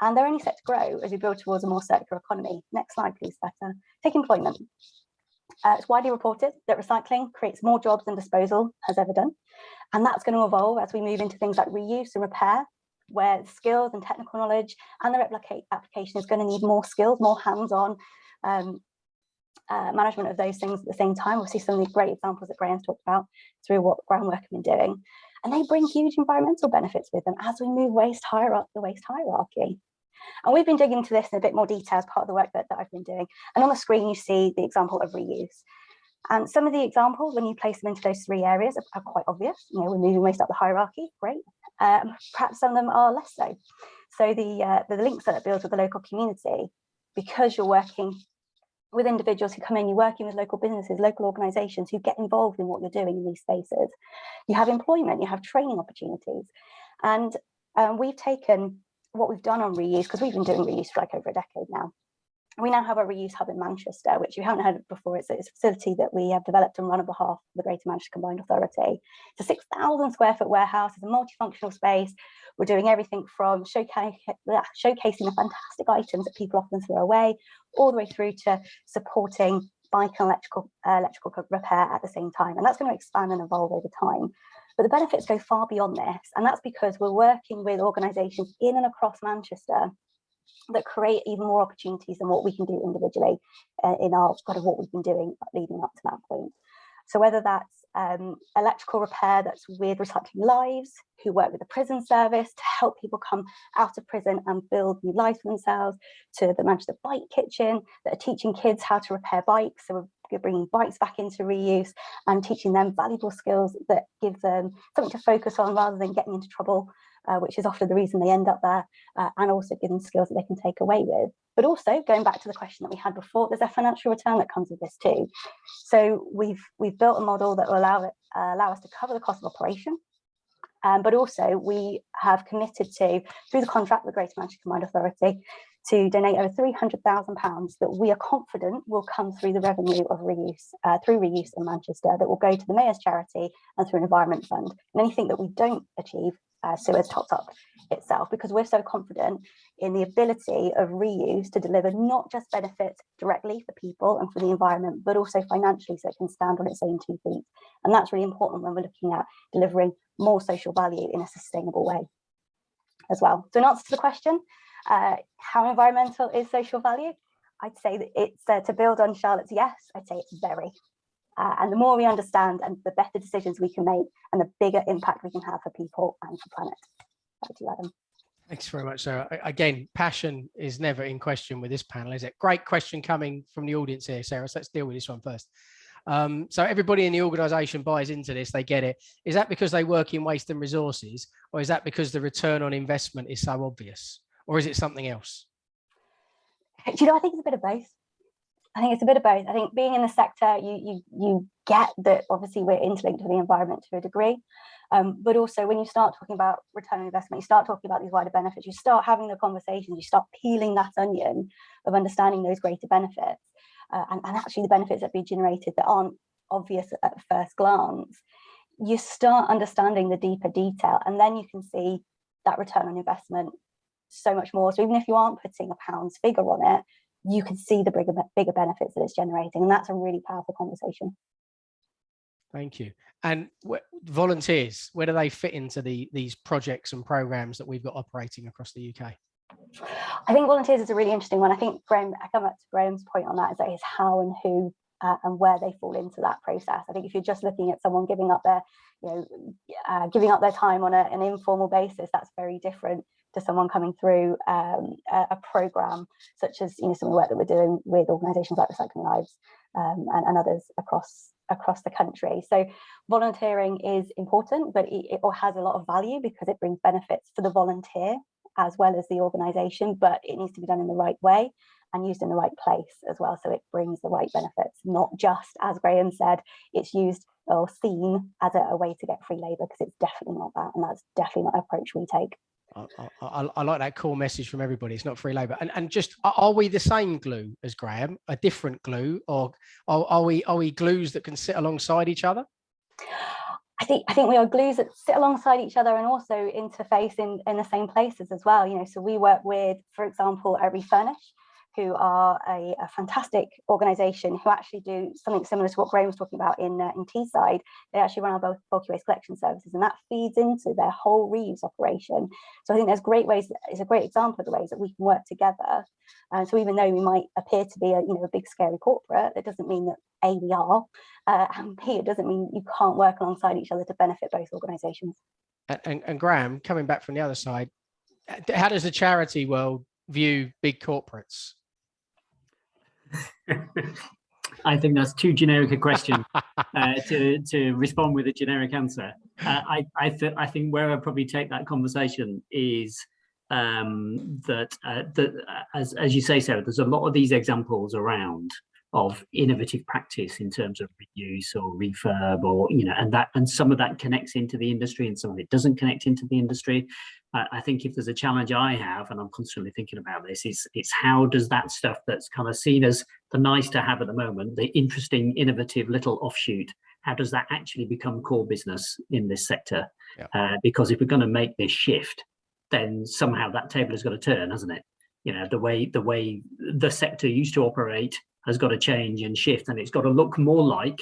And they're only set to grow as we build towards a more circular economy. Next slide, please, Better. Take employment. Uh, it's widely reported that recycling creates more jobs than disposal has ever done. And that's going to evolve as we move into things like reuse and repair, where skills and technical knowledge and the replicate application is going to need more skills, more hands-on um, uh, management of those things at the same time. We'll see some of the great examples that Graham's talked about through what groundwork have been doing. And they bring huge environmental benefits with them as we move waste higher up the waste hierarchy. And we've been digging into this in a bit more detail as part of the work that, that I've been doing. And on the screen, you see the example of reuse. And some of the examples, when you place them into those three areas, are, are quite obvious. You know, we're moving waste up the hierarchy, great. Um, perhaps some of them are less so. So the, uh, the links that it builds with the local community, because you're working with individuals who come in, you're working with local businesses, local organizations who get involved in what you're doing in these spaces. You have employment, you have training opportunities. And um, we've taken what we've done on reuse, because we've been doing reuse for like over a decade now. We now have a reuse hub in Manchester, which you haven't heard of before. It's a, it's a facility that we have developed and run on behalf of the Greater Manchester Combined Authority. It's a 6,000 square foot warehouse. It's a multifunctional space. We're doing everything from showcasing the fantastic items that people often throw away, all the way through to supporting bike and electrical, uh, electrical repair at the same time. And that's going to expand and evolve over time. But the benefits go far beyond this. And that's because we're working with organisations in and across Manchester that create even more opportunities than what we can do individually uh, in our kind of what we've been doing leading up to that point. So whether that's um, electrical repair that's with Recycling Lives, who work with the prison service to help people come out of prison and build new lives for themselves, to the Manchester Bike Kitchen that are teaching kids how to repair bikes. So we're bringing bikes back into reuse and teaching them valuable skills that give them something to focus on rather than getting into trouble uh, which is often the reason they end up there, uh, and also give them skills that they can take away with. But also going back to the question that we had before, there's a financial return that comes with this too. So we've we've built a model that will allow it uh, allow us to cover the cost of operation, um, but also we have committed to, through the contract with Greater Manchester Combined Authority, to donate over £300,000 that we are confident will come through the revenue of reuse, uh, through reuse in Manchester, that will go to the Mayor's charity and through an environment fund. And anything that we don't achieve uh, Suez topped up itself because we're so confident in the ability of reuse to deliver not just benefits directly for people and for the environment, but also financially so it can stand on its own two feet. And that's really important when we're looking at delivering more social value in a sustainable way as well. So in answer to the question, uh, how environmental is social value? I'd say that it's uh, to build on Charlotte's yes, I'd say it's very. Uh, and the more we understand and the better decisions we can make and the bigger impact we can have for people and for planet. Back to you, Adam. Thanks very much, Sarah. Again, passion is never in question with this panel, is it? Great question coming from the audience here, Sarah. So let's deal with this one first. Um, so everybody in the organisation buys into this, they get it. Is that because they work in waste and resources, or is that because the return on investment is so obvious, or is it something else? Do you know, I think it's a bit of both. I think it's a bit of both. I think being in the sector, you you you get that obviously we're interlinked with the environment to a degree, um, but also when you start talking about return on investment, you start talking about these wider benefits, you start having the conversations, you start peeling that onion of understanding those greater benefits, uh, and, and actually the benefits that be generated that aren't obvious at first glance. You start understanding the deeper detail, and then you can see that return on investment so much more. So even if you aren't putting a pounds figure on it, you can see the bigger, bigger benefits that it's generating. And that's a really powerful conversation. Thank you. And volunteers, where do they fit into the these projects and programs that we've got operating across the UK? I think volunteers is a really interesting one. I think Graham, I come back to Graham's point on that, is that it's how and who uh, and where they fall into that process. I think if you're just looking at someone giving up their, you know, uh, giving up their time on a, an informal basis, that's very different to someone coming through um, a, a, program such as you know some of the work that we're doing with organisations like Recycling Lives um, and, and, others across across the country. So volunteering is important, but it, it has a lot of value because it brings benefits for the volunteer as well as the organisation, but it needs to be done in the right way and used in the right place as well. So it brings the right benefits, not just, as Graham said, it's used or seen as a, a way to get free labour because it's definitely not that. And that's definitely not an approach we take. I, I, I, like that core message from everybody. It's not free labor. And and just are, we the same glue as Graham, a different glue, or are, are we are we glues that can sit alongside each other? I think I think we are glues that sit alongside each other and also interface in, in the same places as well. You know, so we work with, for example, Refurnish, who are a, a, fantastic organization who actually do something similar to what Graham was talking about in, uh, in Teesside. They actually run our bulky waste collection services and that feeds into their whole reuse operation. So I think there's great ways, it's a great example of the ways that we can work together. And so even though we might appear to be a, you know, a big scary corporate, that doesn't mean that A, we are, uh, and B, it doesn't mean you can't work alongside each other to benefit both organizations. And, and, and Graham, coming back from the other side, how does the charity world view big corporates? I think that's too generic a question uh, to to respond with a generic answer. Uh, I I, th I think where I probably take that conversation is um, that uh, that uh, as as you say, Sarah, there's a lot of these examples around of innovative practice in terms of reuse or refurb or you know and that and some of that connects into the industry and some of it doesn't connect into the industry. Uh, i think if there's a challenge i have and i'm constantly thinking about this is it's how does that stuff that's kind of seen as the nice to have at the moment the interesting innovative little offshoot how does that actually become core business in this sector? Yeah. uh, because if we're going to make this shift then somehow that table has got to turn hasn't it? You know the way the way the sector used to operate has got to change and shift and it's got to look more like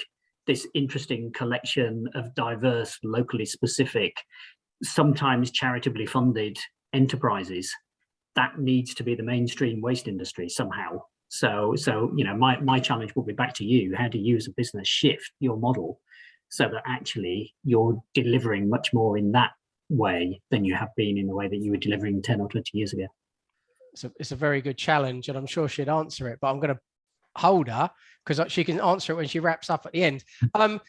this interesting collection of diverse locally specific sometimes charitably funded enterprises. That needs to be the mainstream waste industry somehow. So so you know my my challenge will be back to you. How do you as a business shift your model so that actually you're delivering much more in that way than you have been in the way that you were delivering 10 or 20 years ago? It's a, it's a very good challenge and i'm sure she'd answer it but i'm going to hold her because she can answer it when she wraps up at the end. Um,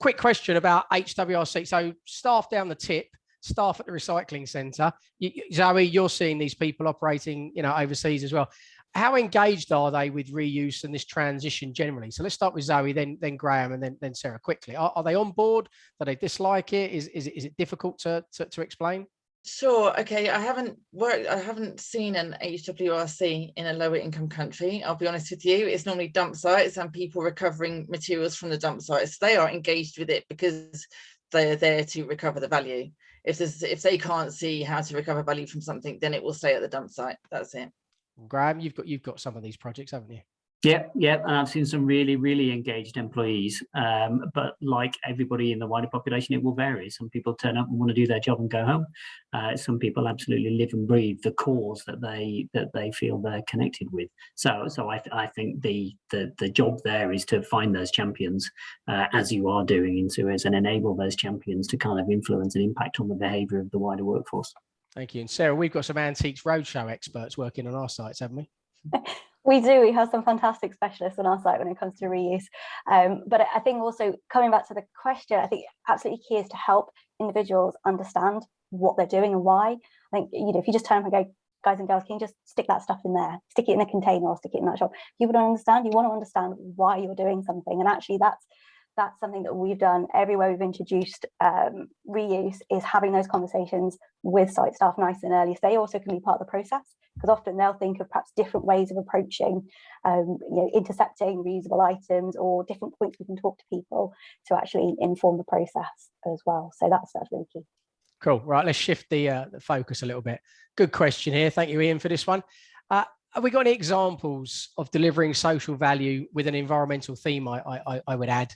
quick question about HWRC. So staff down the tip, staff at the recycling centre. You, Zoe, you're seeing these people operating, you know, overseas as well. How engaged are they with reuse and this transition generally? So let's start with Zoe, then then Graham, and then then Sarah. Quickly, are, are they on board? Do they dislike it? Is is it, is it difficult to, to to explain? Sure. Okay. I haven't worked, I haven't seen an HWRC in a lower income country. I'll be honest with you. It's normally dump sites and people recovering materials from the dump sites. They are engaged with it because they're there to recover the value. If there's, if they can't see how to recover value from something, then it will stay at the dump site. That's it. Graham, you've got you've got some of these projects, haven't you? Yeah, yeah, and I've seen some really, really engaged employees. Um, but like everybody in the wider population, it will vary. Some people turn up and want to do their job and go home. Uh, some people absolutely live and breathe the cause that they that they feel they're connected with. So, so I, th I think the, the the job there is to find those champions, uh, as you are doing in Suez, and enable those champions to kind of influence and impact on the behaviour of the wider workforce. Thank you. And Sarah, we've got some antiques roadshow experts working on our sites, haven't we? we do we have some fantastic specialists on our site when it comes to reuse. Um, but i think also coming back to the question i think absolutely key is to help individuals understand what they're doing and why. I think you know if you just turn up and go guys and girls can you just stick that stuff in there? Stick it in a container or stick it in that shop. People don't understand. You want to understand why you're doing something and actually that's that's something that we've done everywhere we've introduced um, reuse is having those conversations with site staff nice and early so they also can be part of the process. Because often they'll think of perhaps different ways of approaching um, you know intercepting reusable items or different points we can talk to people to actually inform the process as well. So that's that's really key. Cool. Right let's shift the, uh, the focus a little bit. Good question here. Thank you ian for this one. Uh, have we got any examples of delivering social value with an environmental theme, I, I, I would add,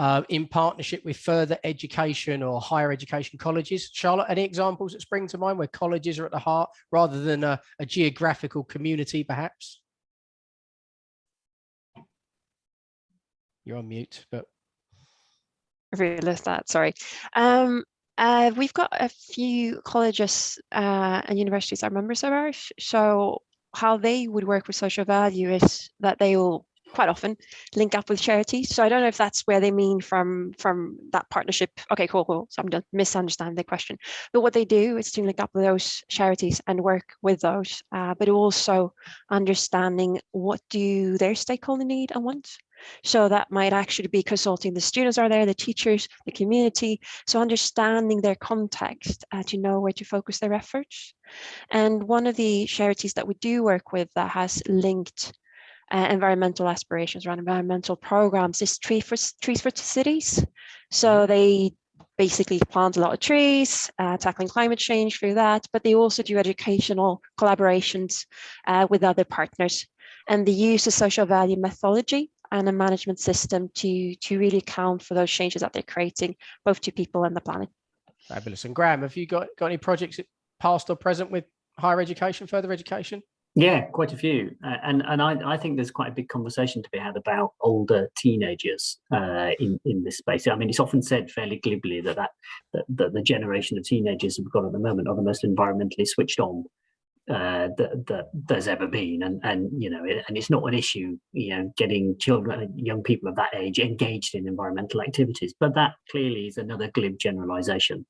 uh, in partnership with further education or higher education colleges? Charlotte, any examples that spring to mind where colleges are at the heart rather than a, a geographical community, perhaps? You're on mute, but. I realized that, sorry. Um, uh, we've got a few colleges uh, and universities are members of ours. So how they would work with social value is that they will quite often link up with charities. So I don't know if that's where they mean from from that partnership. Okay, cool, cool. So I'm done misunderstanding the question. But what they do is to link up with those charities and work with those, uh, but also understanding what do their stakeholder need and want. So that might actually be consulting the students are there, the teachers, the community. So understanding their context uh, to know where to focus their efforts. And one of the charities that we do work with that has linked uh, environmental aspirations around environmental programs is Tree for, Trees for Cities. So they basically plant a lot of trees, uh, tackling climate change through that, but they also do educational collaborations uh, with other partners. And they use a social value methodology and a management system to, to really account for those changes that they're creating, both to people and the planet. Fabulous. And Graham, have you got, got any projects past or present with higher education, further education? Yeah, quite a few, uh, and and I, I think there's quite a big conversation to be had about older teenagers uh, in in this space. I mean, it's often said fairly glibly that that, that that the generation of teenagers we've got at the moment are the most environmentally switched on uh, that, that there's ever been. And and you know and it's not an issue you know getting children young people of that age engaged in environmental activities. But that clearly is another glib generalization.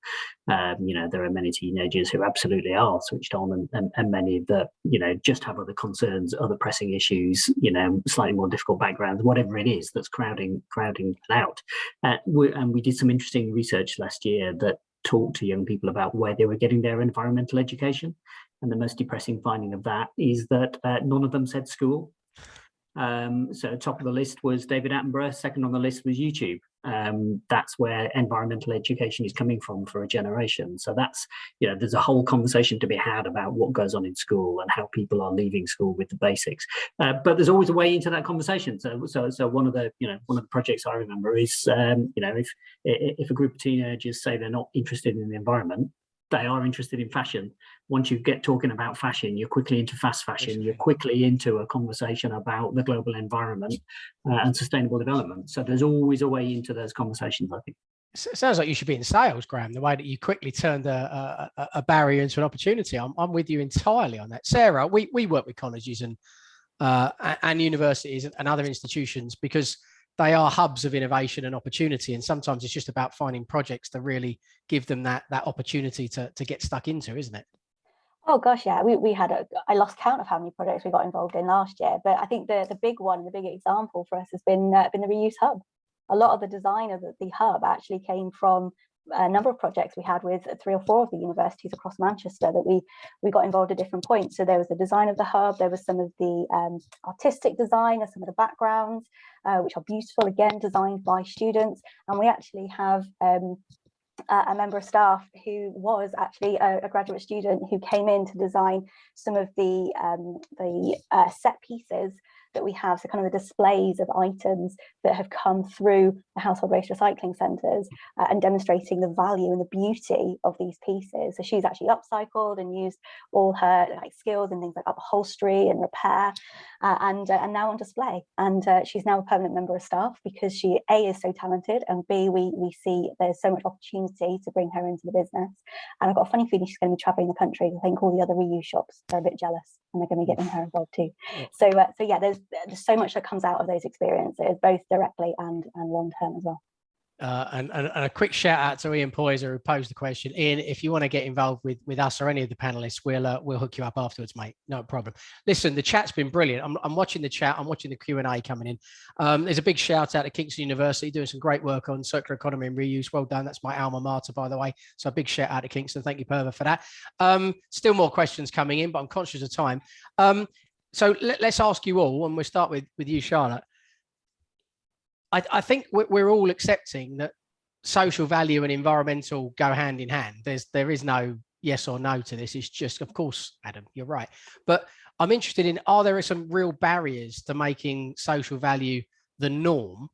Um, you know there are many teenagers who absolutely are switched on and, and, and many that you know just have other concerns other pressing issues you know slightly more difficult backgrounds whatever it is that's crowding crowding out. Uh, we, and we did some interesting research last year that talked to young people about where they were getting their environmental education and the most depressing finding of that is that uh, none of them said school. Um, so top of the list was David Attenborough, second on the list was YouTube. Um, that's where environmental education is coming from for a generation. So that's, you know, there's a whole conversation to be had about what goes on in school and how people are leaving school with the basics. Uh, but there's always a way into that conversation. So, so, so one of the, you know, one of the projects I remember is, um, you know, if if a group of teenagers say they're not interested in the environment, they are interested in fashion. Once you get talking about fashion, you're quickly into fast fashion, you're quickly into a conversation about the global environment uh, and sustainable development. So there's always a way into those conversations, I think. It sounds like you should be in sales, Graham, the way that you quickly turned a, a, a barrier into an opportunity. I'm, I'm with you entirely on that. Sarah, we, we work with colleges and, uh, and universities and other institutions because they are hubs of innovation and opportunity. And sometimes it's just about finding projects to really give them that that opportunity to, to get stuck into, isn't it? Oh gosh, yeah, we, we had a, I lost count of how many projects we got involved in last year, but I think the, the big one, the big example for us has been, uh, been the reuse hub. A lot of the design of the, the hub actually came from a number of projects we had with three or four of the universities across Manchester that we we got involved at different points. So there was the design of the hub, there was some of the um, artistic design and some of the backgrounds, uh, which are beautiful, again, designed by students. And we actually have um, a member of staff who was actually a, a, graduate student who came in to design some of the um, the uh, set pieces that we have, so kind of the displays of items that have come through the household waste recycling centres uh, and demonstrating the value and the beauty of these pieces. So she's actually upcycled and used all her like skills and things like upholstery and repair uh, and, uh, and now on display. And uh, she's now a permanent member of staff because she A is so talented and B, we, we see there's so much opportunity to bring her into the business. And I've got a funny feeling she's going to be traveling the country. I think all the other reuse shops are a bit jealous and they're going to be getting her involved too. So, uh, so yeah, there's there's so much that comes out of those experiences, both directly and and long term as well. Uh, and, and, and, a quick shout out to Ian Poyser who posed the question. Ian, if you want to get involved with, with us or any of the panelists, we'll uh, we'll hook you up afterwards, mate. No problem. Listen, the chat's been brilliant. I'm, I'm watching the chat. I'm watching the Q and A coming in. Um, there's a big shout out to Kingston University doing some great work on circular economy and reuse. Well done. That's my alma mater, by the way. So a big shout out to Kingston. Thank you, Perva, for that. Um, still more questions coming in, but I'm conscious of time. Um, so let, us ask you all, and we'll start with with you, Charlotte. I, I think we're all accepting that social value and environmental go hand in hand. There's there is no yes or no to this. It's just, of course, Adam, you're right. But I'm interested in are there some real barriers to making social value the norm?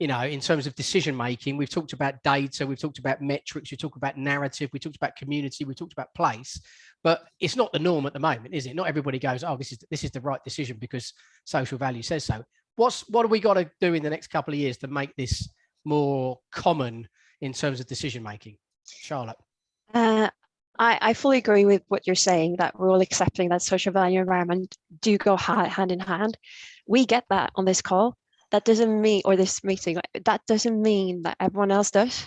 You know, in terms of decision making, we've talked about data, we've talked about metrics, we talked about narrative, we talked about community, we talked about place, but it's not the norm at the moment, is it? Not everybody goes, oh, this is this is the right decision because social value says so. What's what do we got to do in the next couple of years to make this more common in terms of decision making? Charlotte. Uh, I, I fully agree with what you're saying that we're all accepting that social value environment do go hand in hand. We get that on this call that doesn't mean or this meeting that doesn't mean that everyone else does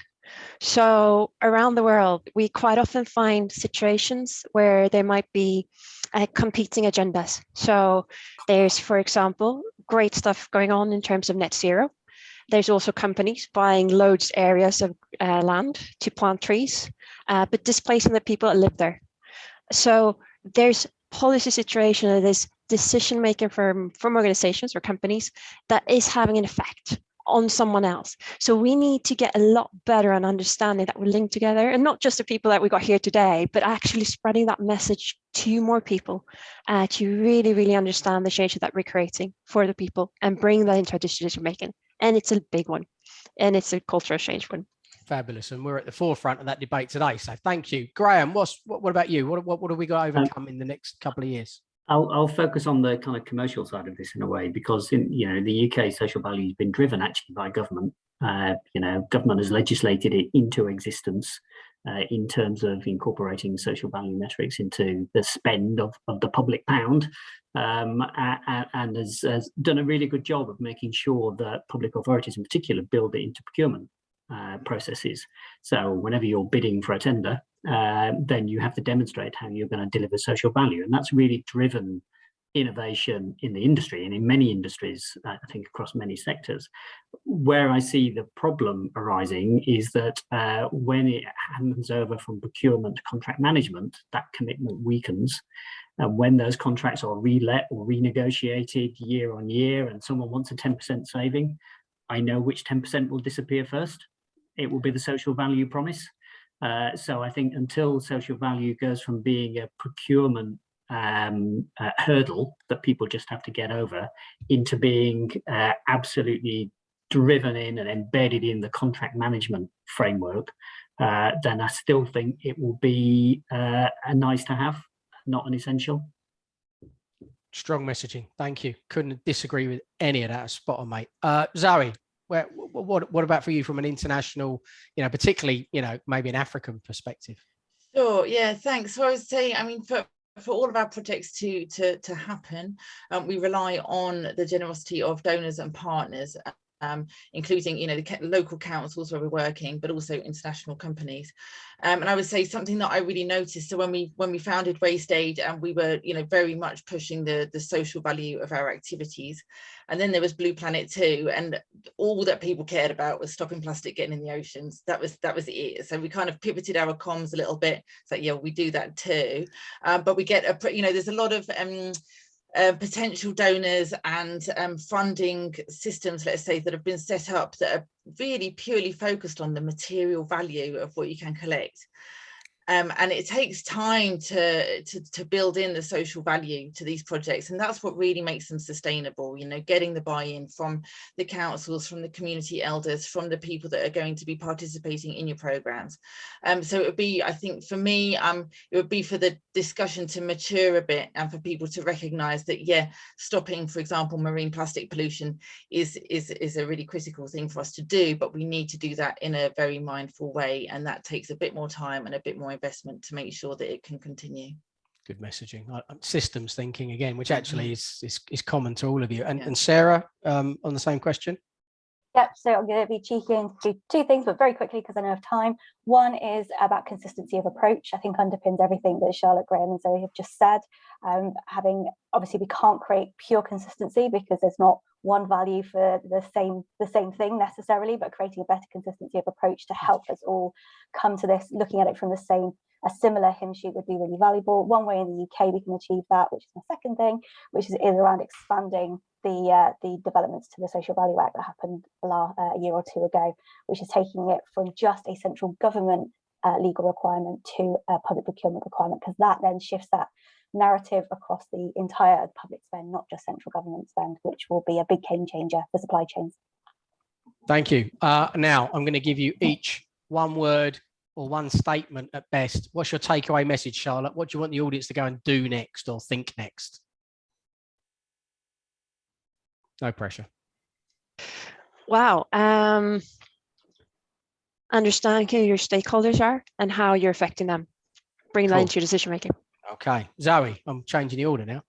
so around the world, we quite often find situations where there might be uh, competing agendas. So there's, for example, great stuff going on in terms of net zero. There's also companies buying loads areas of uh, land to plant trees, uh, but displacing the people that live there. So there's policy situation that is decision making from, from organizations or companies that is having an effect on someone else. So we need to get a lot better on understanding that we're linked together and not just the people that we got here today, but actually spreading that message to more people uh, to really, really understand the change that we're creating for the people and bring that into our decision making. And it's a big one and it's a cultural change one. Fabulous. And we're at the forefront of that debate today. So thank you. Graham, what's, what, what about you? What, what, what have we got to overcome in the next couple of years? I'll, I'll focus on the kind of commercial side of this in a way because in you know the UK social value has been driven actually by government. Uh, you know, government has legislated it into existence uh, in terms of incorporating social value metrics into the spend of, of the public pound um, and, and has, has, done a really good job of making sure that public authorities in particular build it into procurement uh, processes. So whenever you're bidding for a tender, uh, then you have to demonstrate how you're going to deliver social value. And that's really driven innovation in the industry and in many industries, uh, I think across many sectors. Where I see the problem arising is that uh, when it hands over from procurement to contract management, that commitment weakens. And when those contracts are relet or renegotiated year on year and someone wants a 10% saving, I know which 10% will disappear first. It will be the social value promise. Uh, so I think until social value goes from being a procurement um, uh, hurdle that people just have to get over into being uh, absolutely driven in and embedded in the contract management framework, uh, then I still think it will be uh, a nice to have, not an essential. Strong messaging. Thank you. Couldn't disagree with any of that. Spot on, mate. Uh, Zoe, where, what, what about for you from an international, you know, particularly, you know, maybe an African perspective? Sure. Yeah. Thanks. So I was saying, I mean, for for all of our projects to to to happen, um, we rely on the generosity of donors and partners um, including you know the local councils where we're working, but also international companies. Um, and I would say something that I really noticed. So when we when we founded WasteAid, and we were you know very much pushing the the social value of our activities, and then there was Blue Planet II, and all that people cared about was stopping plastic getting in the oceans. That was that was it. So we kind of pivoted our comms a little bit. So yeah, we do that too, um, but we get a you know there's a lot of um, uh, potential donors and um, funding systems, let's say, that have been set up that are really purely focused on the material value of what you can collect. Um, and it takes time to, to, to build in the social value to these projects and that's what really makes them sustainable you know getting the buy-in from the councils from the community elders from the people that are going to be participating in your programs. Um, so it would be I think for me um, it would be for the discussion to mature a bit and for people to recognize that yeah stopping for example marine plastic pollution is is is a really critical thing for us to do but we need to do that in a very mindful way and that takes a bit more time and a bit more investment to make sure that it can continue good messaging uh, systems thinking again which actually mm-hmm. is, is is common to all of you and, yeah. and sarah um, on the same question Yep, so I'm going to be cheeky and do two things, but very quickly because I know of time. One is about consistency of approach. I think underpins everything that Charlotte Graham and Zoe have just said. Um, having obviously we can't create pure consistency because there's not one value for the same the same thing necessarily, but creating a better consistency of approach to help us all come to this, looking at it from the same a similar hymn sheet would be really valuable. One way in the UK we can achieve that, which is my second thing, which is, is around expanding the uh, the developments to the Social Value Act that happened uh, a year or two ago, which is taking it from just a central government uh, legal requirement to a public procurement requirement, because that then shifts that narrative across the entire public spend, not just central government spend, which will be a big game changer for supply chains. Thank you. Uh, now I'm going to give you each one word or one statement at best. What's your takeaway message, Charlotte? What do you want the audience to go and do next or think next? No pressure. Wow. Um, understand who your stakeholders are and how you're affecting them. Bring cool. that into your decision making. Okay. Zoe, I'm changing the order now.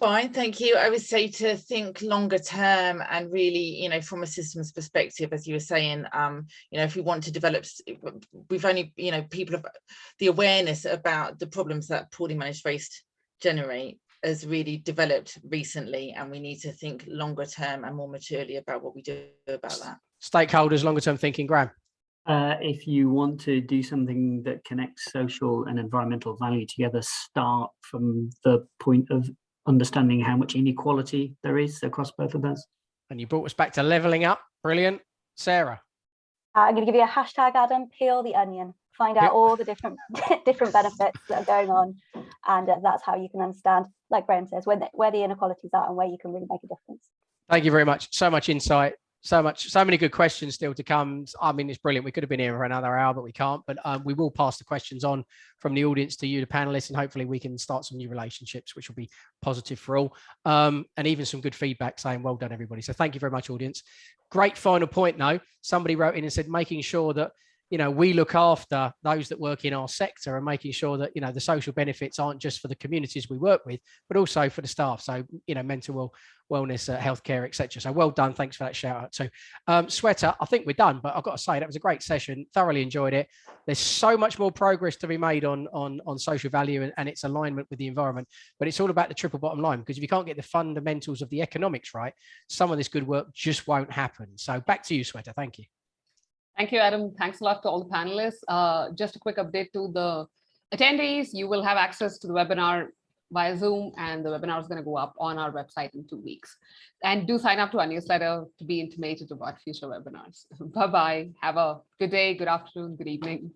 Fine, thank you. I would say to think longer term and really, you know, from a systems perspective, as you were saying, um, you know, if we want to develop, we've only, you know, people have the awareness about the problems that poorly managed waste generate has really developed recently and we need to think longer term and more maturely about what we do about that. Stakeholders, longer term thinking, Graham. Uh, if you want to do something that connects social and environmental value together, start from the point of understanding how much inequality there is across both of those. And you brought us back to leveling up. Brilliant. Sarah. Uh, I'm going to give you a hashtag, Adam, peel the onion. Find out Yep. all the different different benefits that are going on. And uh, that's how you can understand, like Graham says, where the, where the inequalities are and where you can really make a difference. Thank you very much. So much insight. So much, so many good questions still to come. I mean, it's brilliant. We could have been here for another hour, but we can't. But um, we will pass the questions on from the audience to you, the panelists, and hopefully we can start some new relationships, which will be positive for all. Um, and even some good feedback saying, well done, everybody. So thank you very much, audience. Great final point, though. Somebody wrote in and said, making sure that you know, we look after those that work in our sector and making sure that, you know, the social benefits aren't just for the communities we work with, but also for the staff. So, you know, mental well, wellness, uh, healthcare, etc. So well done. Thanks for that shout out. So um, Sweater, I think we're done, but I've got to say that was a great session. Thoroughly enjoyed it. There's so much more progress to be made on, on, on social value and, and its alignment with the environment, but it's all about the triple bottom line, because if you can't get the fundamentals of the economics right, some of this good work just won't happen. So back to you, Sweater. Thank you. Thank you, Adam. Thanks a lot to all the panelists. Uh, just a quick update to the attendees. You will have access to the webinar via Zoom and the webinar is going to go up on our website in two weeks. And do sign up to our newsletter to be intimated about future webinars. Bye-bye. Have a good day, good afternoon, good evening.